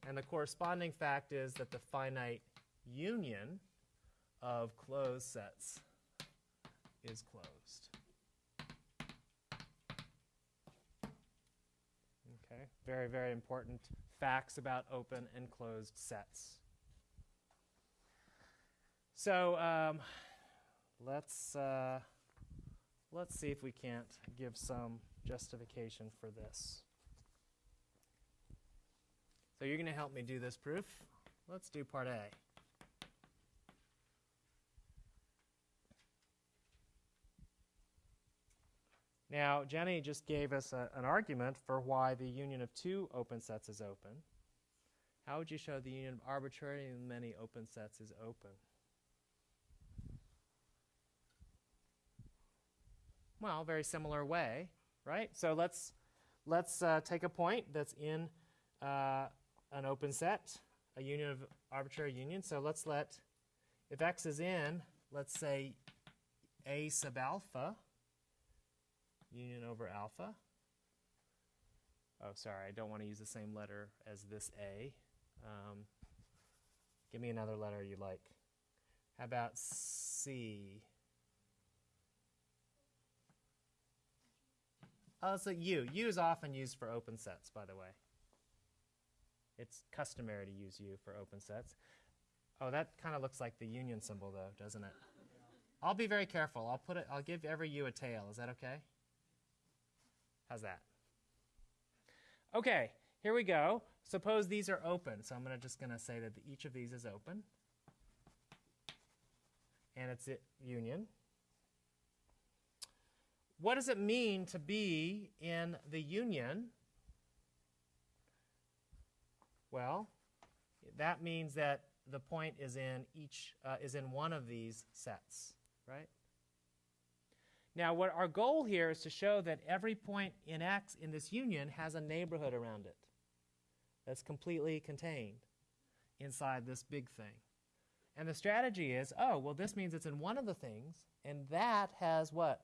And the corresponding fact is that the finite union of closed sets is closed. Okay, very, very important facts about open and closed sets. So um, let's uh, let's see if we can't give some justification for this. So you're going to help me do this proof. Let's do part A. Now, Jenny just gave us a, an argument for why the union of two open sets is open. How would you show the union of arbitrary and many open sets is open? Well, very similar way, right? So let's let's uh, take a point that's in uh, an open set, a union of arbitrary union. So let's let, if x is in, let's say a sub alpha, union over alpha. Oh, sorry, I don't want to use the same letter as this a. Um, give me another letter you like. How about C? Oh, it's a U. U is often used for open sets, by the way. It's customary to use U for open sets. Oh, that kind of looks like the union symbol, though, doesn't it? I'll be very careful. I'll put it. I'll give every U a tail. Is that okay? How's that? Okay, here we go. Suppose these are open. So I'm gonna just going to say that each of these is open. And it's it union. What does it mean to be in the union? Well, that means that the point is in each uh, is in one of these sets, right? Now, what our goal here is to show that every point in X in this union has a neighborhood around it that's completely contained inside this big thing. And the strategy is, oh, well, this means it's in one of the things, and that has what?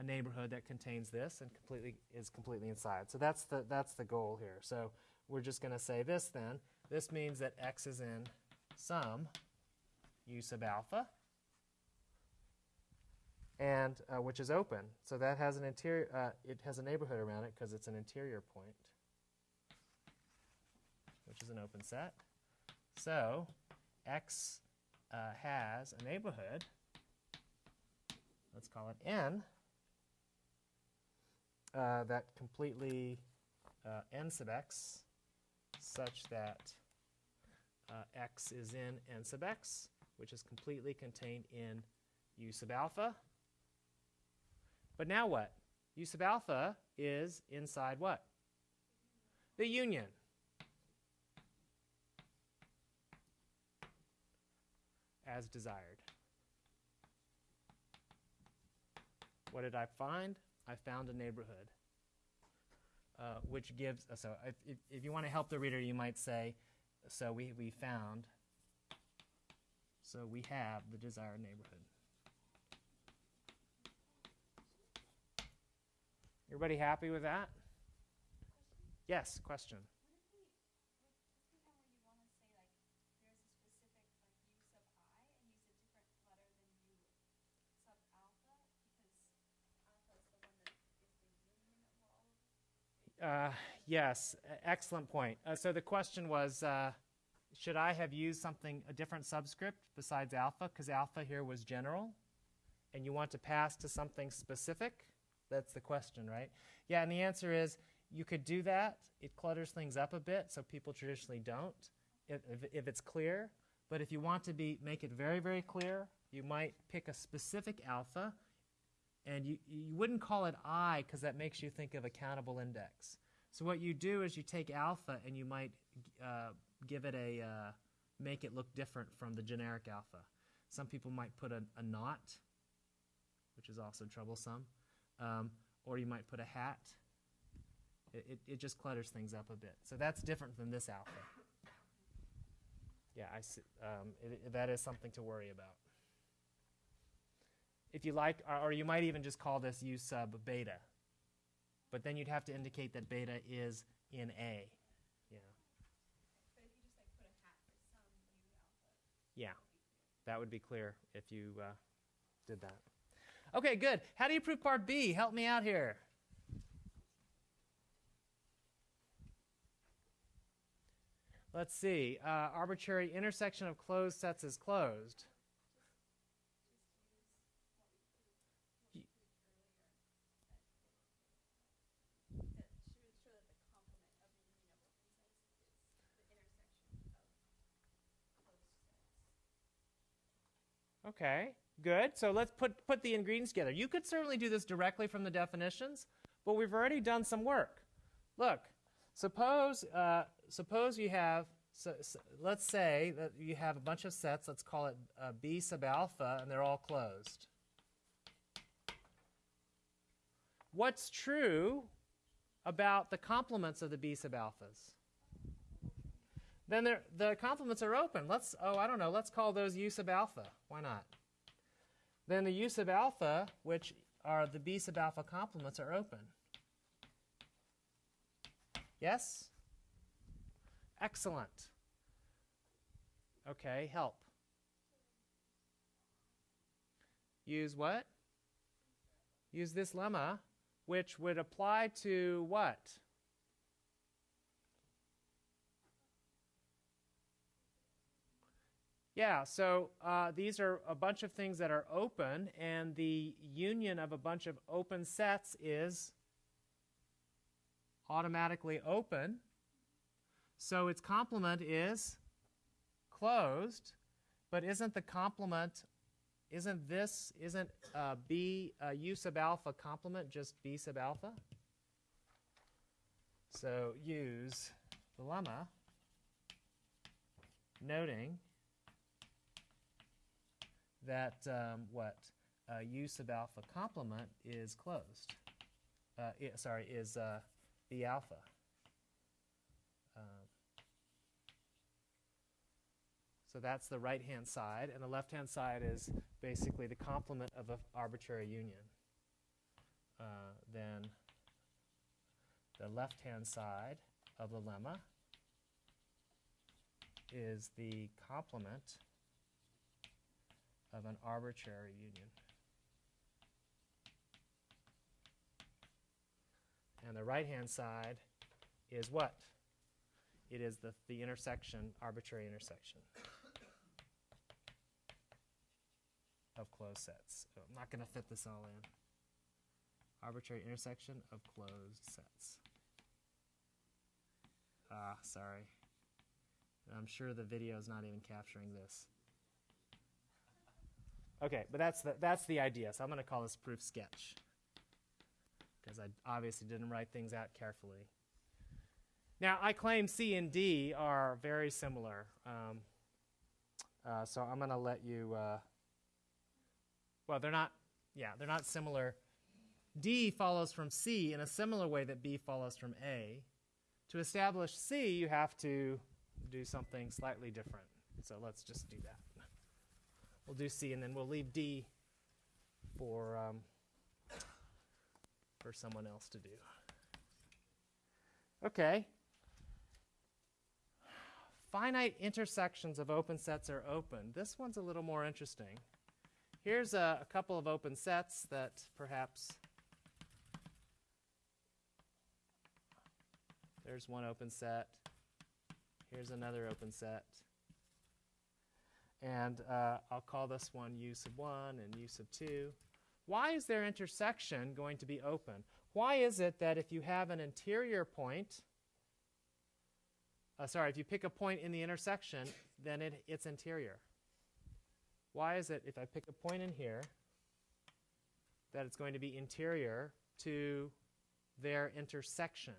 A neighborhood that contains this and completely is completely inside. So that's the that's the goal here. So we're just going to say this then. This means that X is in some u sub alpha and uh, which is open. So that has an interior, uh, it has a neighborhood around it because it's an interior point, which is an open set. So x uh, has a neighborhood, let's call it n, uh, that completely uh, n sub x such that uh, x is in n sub x, which is completely contained in u sub alpha. But now what? U sub alpha is inside what? The union. As desired. What did I find? I found a neighborhood. Uh, which gives, so if, if, if you want to help the reader, you might say, so we, we found, so we have the desired neighborhood. Everybody happy with that? Yes, question. What if we, what, isn't that where you wanna say like, there's a specific like u sub i and use a different letter than u sub alpha? Because alpha is the one that is the union of all of Uh, yes, excellent point. Uh, so the question was, uh, should I have used something, a different subscript besides alpha? Because alpha here was general, and you want to pass to something specific? That's the question, right? Yeah, and the answer is you could do that. It clutters things up a bit, so people traditionally don't, if, if, if it's clear. But if you want to be make it very, very clear, you might pick a specific alpha, and you, you wouldn't call it i because that makes you think of a countable index. So what you do is you take alpha and you might uh, give it a uh, make it look different from the generic alpha. Some people might put a, a which is also troublesome. Um, or you might put a hat. It, it, it just clutters things up a bit. So that's different than this alpha. Yeah, I see, um, it- that is something to worry about. If you like, or, or you might even just call this u sub beta. But then you'd have to indicate that beta is in A. Yeah. But if you just like put a hat for some U alpha. Yeah, that would be clear if you uh, did that. Okay, good. How do you prove part B? Help me out here. Let's see. Uh, arbitrary intersection of closed sets is closed. Y- That should show that the complement of the union of open sets is the intersection of closed sets. Okay, good. So let's put, put the ingredients together. You could certainly do this directly from the definitions, but we've already done some work. Look, suppose, uh, suppose you have, so, so let's say that you have a bunch of sets, let's call it uh, B sub alpha, and they're all closed. What's true about the complements of the B sub alphas? Then the complements are open. Let's, oh, I don't know, let's call those U sub alpha. Why not? Then the U sub alpha, which are the B sub alpha complements, are open. Yes? Excellent. Okay, help. Use what? Use this lemma, which would apply to what? Yeah, so uh, these are a bunch of things that are open, and the union of a bunch of open sets is automatically open. So its complement is closed, but isn't the complement, isn't this, isn't uh, B, uh, U sub alpha complement just B sub alpha? So use the lemma noting that um, what uh, u sub alpha complement is closed. Uh, i- sorry, is uh, b alpha. Um, so that's the right hand side, and the left hand side is basically the complement of an arbitrary union. Uh, then the left hand side of the lemma is the complement of an arbitrary union. And the right hand side is what? It is the, the intersection, arbitrary intersection of closed sets. Oh, I'm not going to fit this all in. Arbitrary intersection of closed sets. Ah, sorry. I'm sure the video is not even capturing this. Okay, but that's the, that's the idea. So I'm going to call this proof sketch because I obviously didn't write things out carefully. Now, I claim C and D are very similar. Um, uh, so I'm going to let you, uh, well, they're not, yeah, they're not similar. D follows from C in a similar way that B follows from A. To establish C, you have to do something slightly different. So let's just do that. We'll do C, and then we'll leave D for um, for someone else to do. Okay. Finite intersections of open sets are open. This one's a little more interesting. Here's a, a couple of open sets that perhaps there's one open set. Here's another open set. And uh, I'll call this one u sub 1 and u sub 2. Why is their intersection going to be open? Why is it that if you have an interior point, uh, sorry, if you pick a point in the intersection, then it, it's interior? Why is it if I pick a point in here that it's going to be interior to their intersection?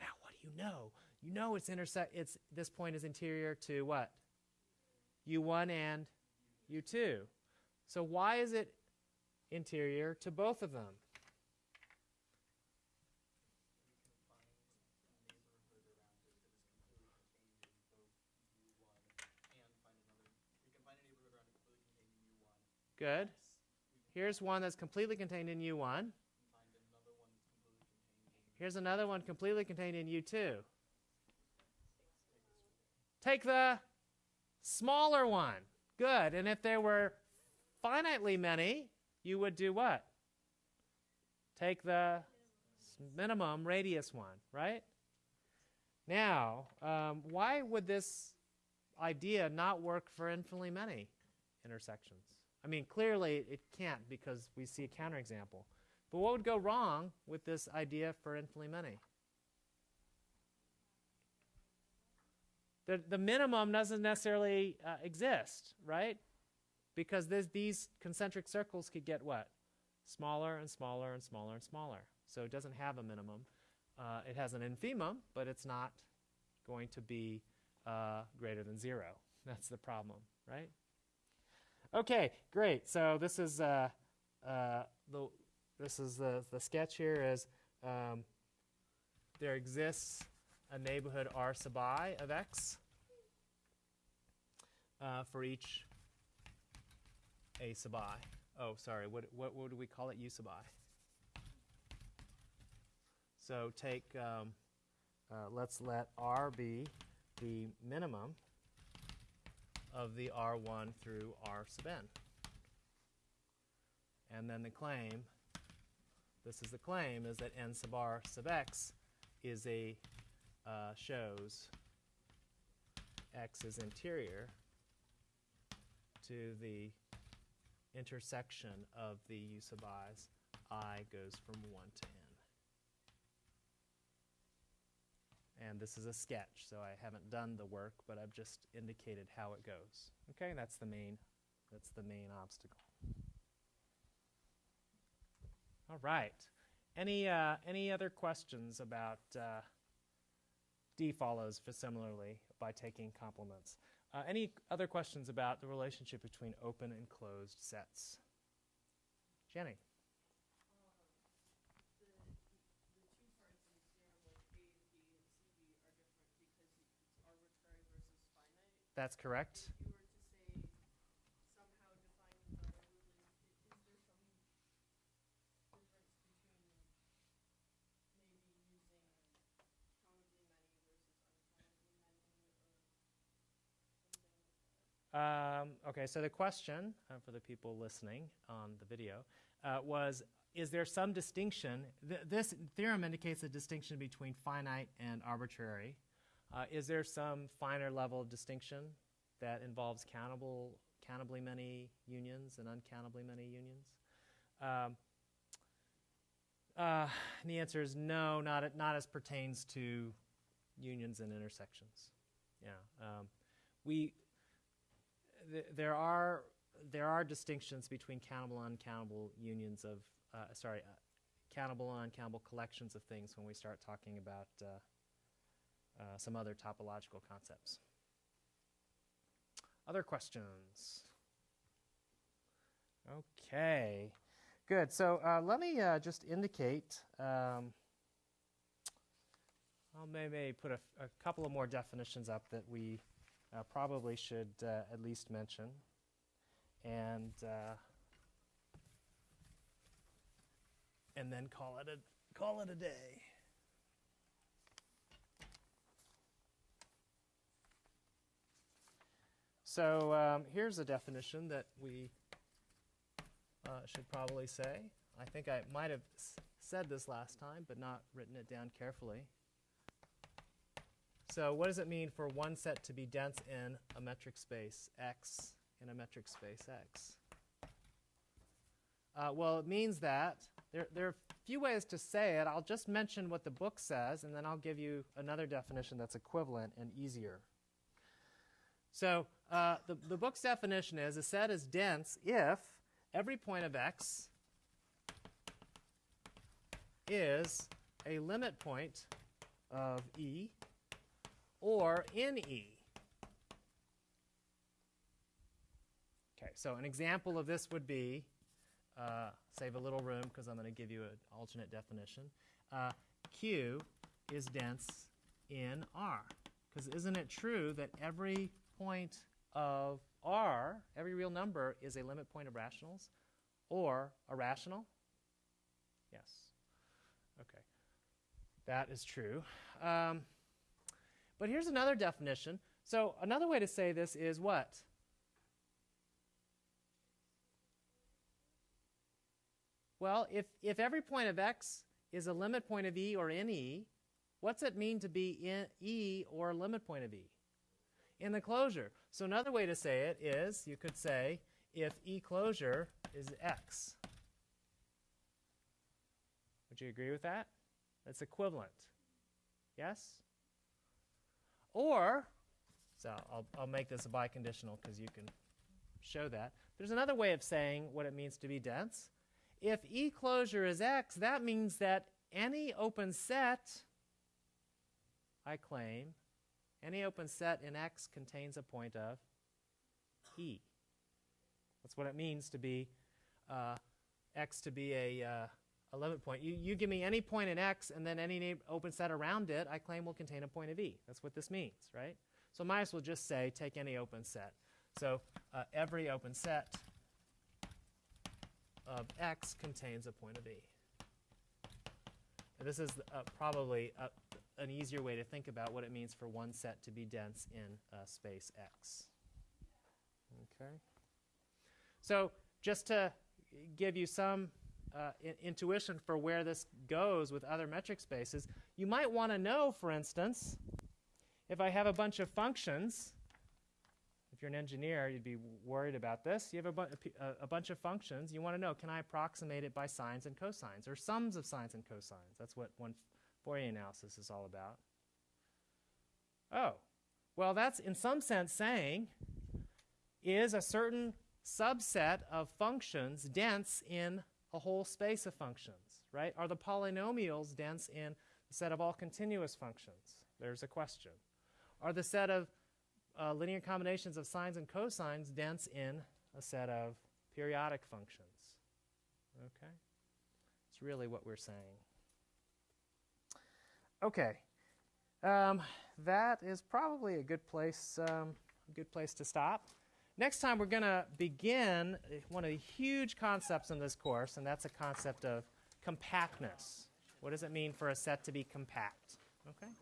Now, what do you know? You know it's intersect. It's this point is interior to what? U1 and U2. So why is it interior to both of them? Good. Here's one that's completely contained in U1. Here's another one completely contained in U2. Take the smaller one. Good. And if there were finitely many, you would do what? Take the minimum radius one, right? Now, um, why would this idea not work for infinitely many intersections? I mean, clearly it can't because we see a counterexample. But what would go wrong with this idea for infinitely many? The, the minimum doesn't necessarily uh, exist, right? Because there's, these concentric circles could get what? Smaller and smaller and smaller and smaller. So it doesn't have a minimum. Uh, it has an infimum, but it's not going to be uh, greater than zero. *laughs* That's the problem, right? Okay, great. So this is uh, uh, the this is the the sketch here is um, there exists a neighborhood R sub i of x uh, for each a sub i. Oh, sorry. What what what do we call it? U sub i. So take um, uh, let's let R be the minimum of the R1 through R sub n. And then the claim, this is the claim, is that n sub r sub x is a, uh, shows x is interior to the intersection of the u sub i's, i goes from 1 to n. And this is a sketch, so I haven't done the work, but I've just indicated how it goes. Okay, that's the main, that's the main obstacle. All right. Any uh, any other questions about uh, D follows for similarly by taking complements? Uh, any other questions about the relationship between open and closed sets? Jenny. That's correct. If you were to say somehow define the rule, is, is there some difference between maybe using countably many versus uncountably many or something like that? Um, okay, so the question uh, for the people listening on the video uh, was Is there some distinction? Th- this theorem indicates a distinction between finite and arbitrary. Uh, is there some finer level of distinction that involves countable, countably many unions and uncountably many unions? Um, uh, the answer is no, not, not as pertains to unions and intersections. Yeah. Um, we, th- there are there are distinctions between countable and uncountable unions of uh, sorry uh, countable and uncountable collections of things when we start talking about uh, uh, some other topological concepts. Other questions? Okay, good. So uh, let me uh, just indicate. Um, I'll maybe put a, a couple of more definitions up that we uh, probably should uh, at least mention. And uh, and then call it a call it a day. So um, here's a definition that we uh, should probably say. I think I might have said this last time, but not written it down carefully. So what does it mean for one set to be dense in a metric space X in a metric space X? Uh, well, it means that there, there are a few ways to say it. I'll just mention what the book says, and then I'll give you another definition that's equivalent and easier. So uh, the, the book's definition is a set is dense if every point of X is a limit point of E or in E. Okay, so an example of this would be, uh, save a little room because I'm going to give you an alternate definition. Uh, Q is dense in R. Because isn't it true that every point of R, every real number is a limit point of rationals or a rational? Yes. Okay. That is true. Um, but here's another definition. So another way to say this is what? Well, if, if every point of x is a limit point of e or in e, what's it mean to be in e or limit point of e? In the closure. So another way to say it is you could say if e closure is x. Would you agree with that? That's equivalent. Yes? Or, so I'll, I'll make this a biconditional because you can show that. There's another way of saying what it means to be dense. If E closure is X, that means that any open set, I claim, any open set in X contains a point of E. That's what it means to be uh, X to be a, uh, a limit point. You, you give me any point in X and then any open set around it, I claim will contain a point of E. That's what this means, right? So might as well just say take any open set. So uh, every open set of X contains a point of E. This is uh, probably uh an easier way to think about what it means for one set to be dense in uh, space X. Okay. So just to give you some uh, in- intuition for where this goes with other metric spaces, you might want to know, for instance, if I have a bunch of functions, if you're an engineer, you'd be worried about this. You have a, bu- a- a bunch of functions. You want to know, can I approximate it by sines and cosines, or sums of sines and cosines? That's what one Fourier analysis is all about. Oh, well, that's in some sense saying, is a certain subset of functions dense in a whole space of functions, right? Are the polynomials dense in the set of all continuous functions? There's a question. Are the set of uh, linear combinations of sines and cosines dense in a set of periodic functions? Okay? It's really what we're saying. Okay. Um, that is probably a good place, um, a good place to stop. Next time, we're going to begin uh, one of the huge concepts in this course, and that's a concept of compactness. What does it mean for a set to be compact? Okay?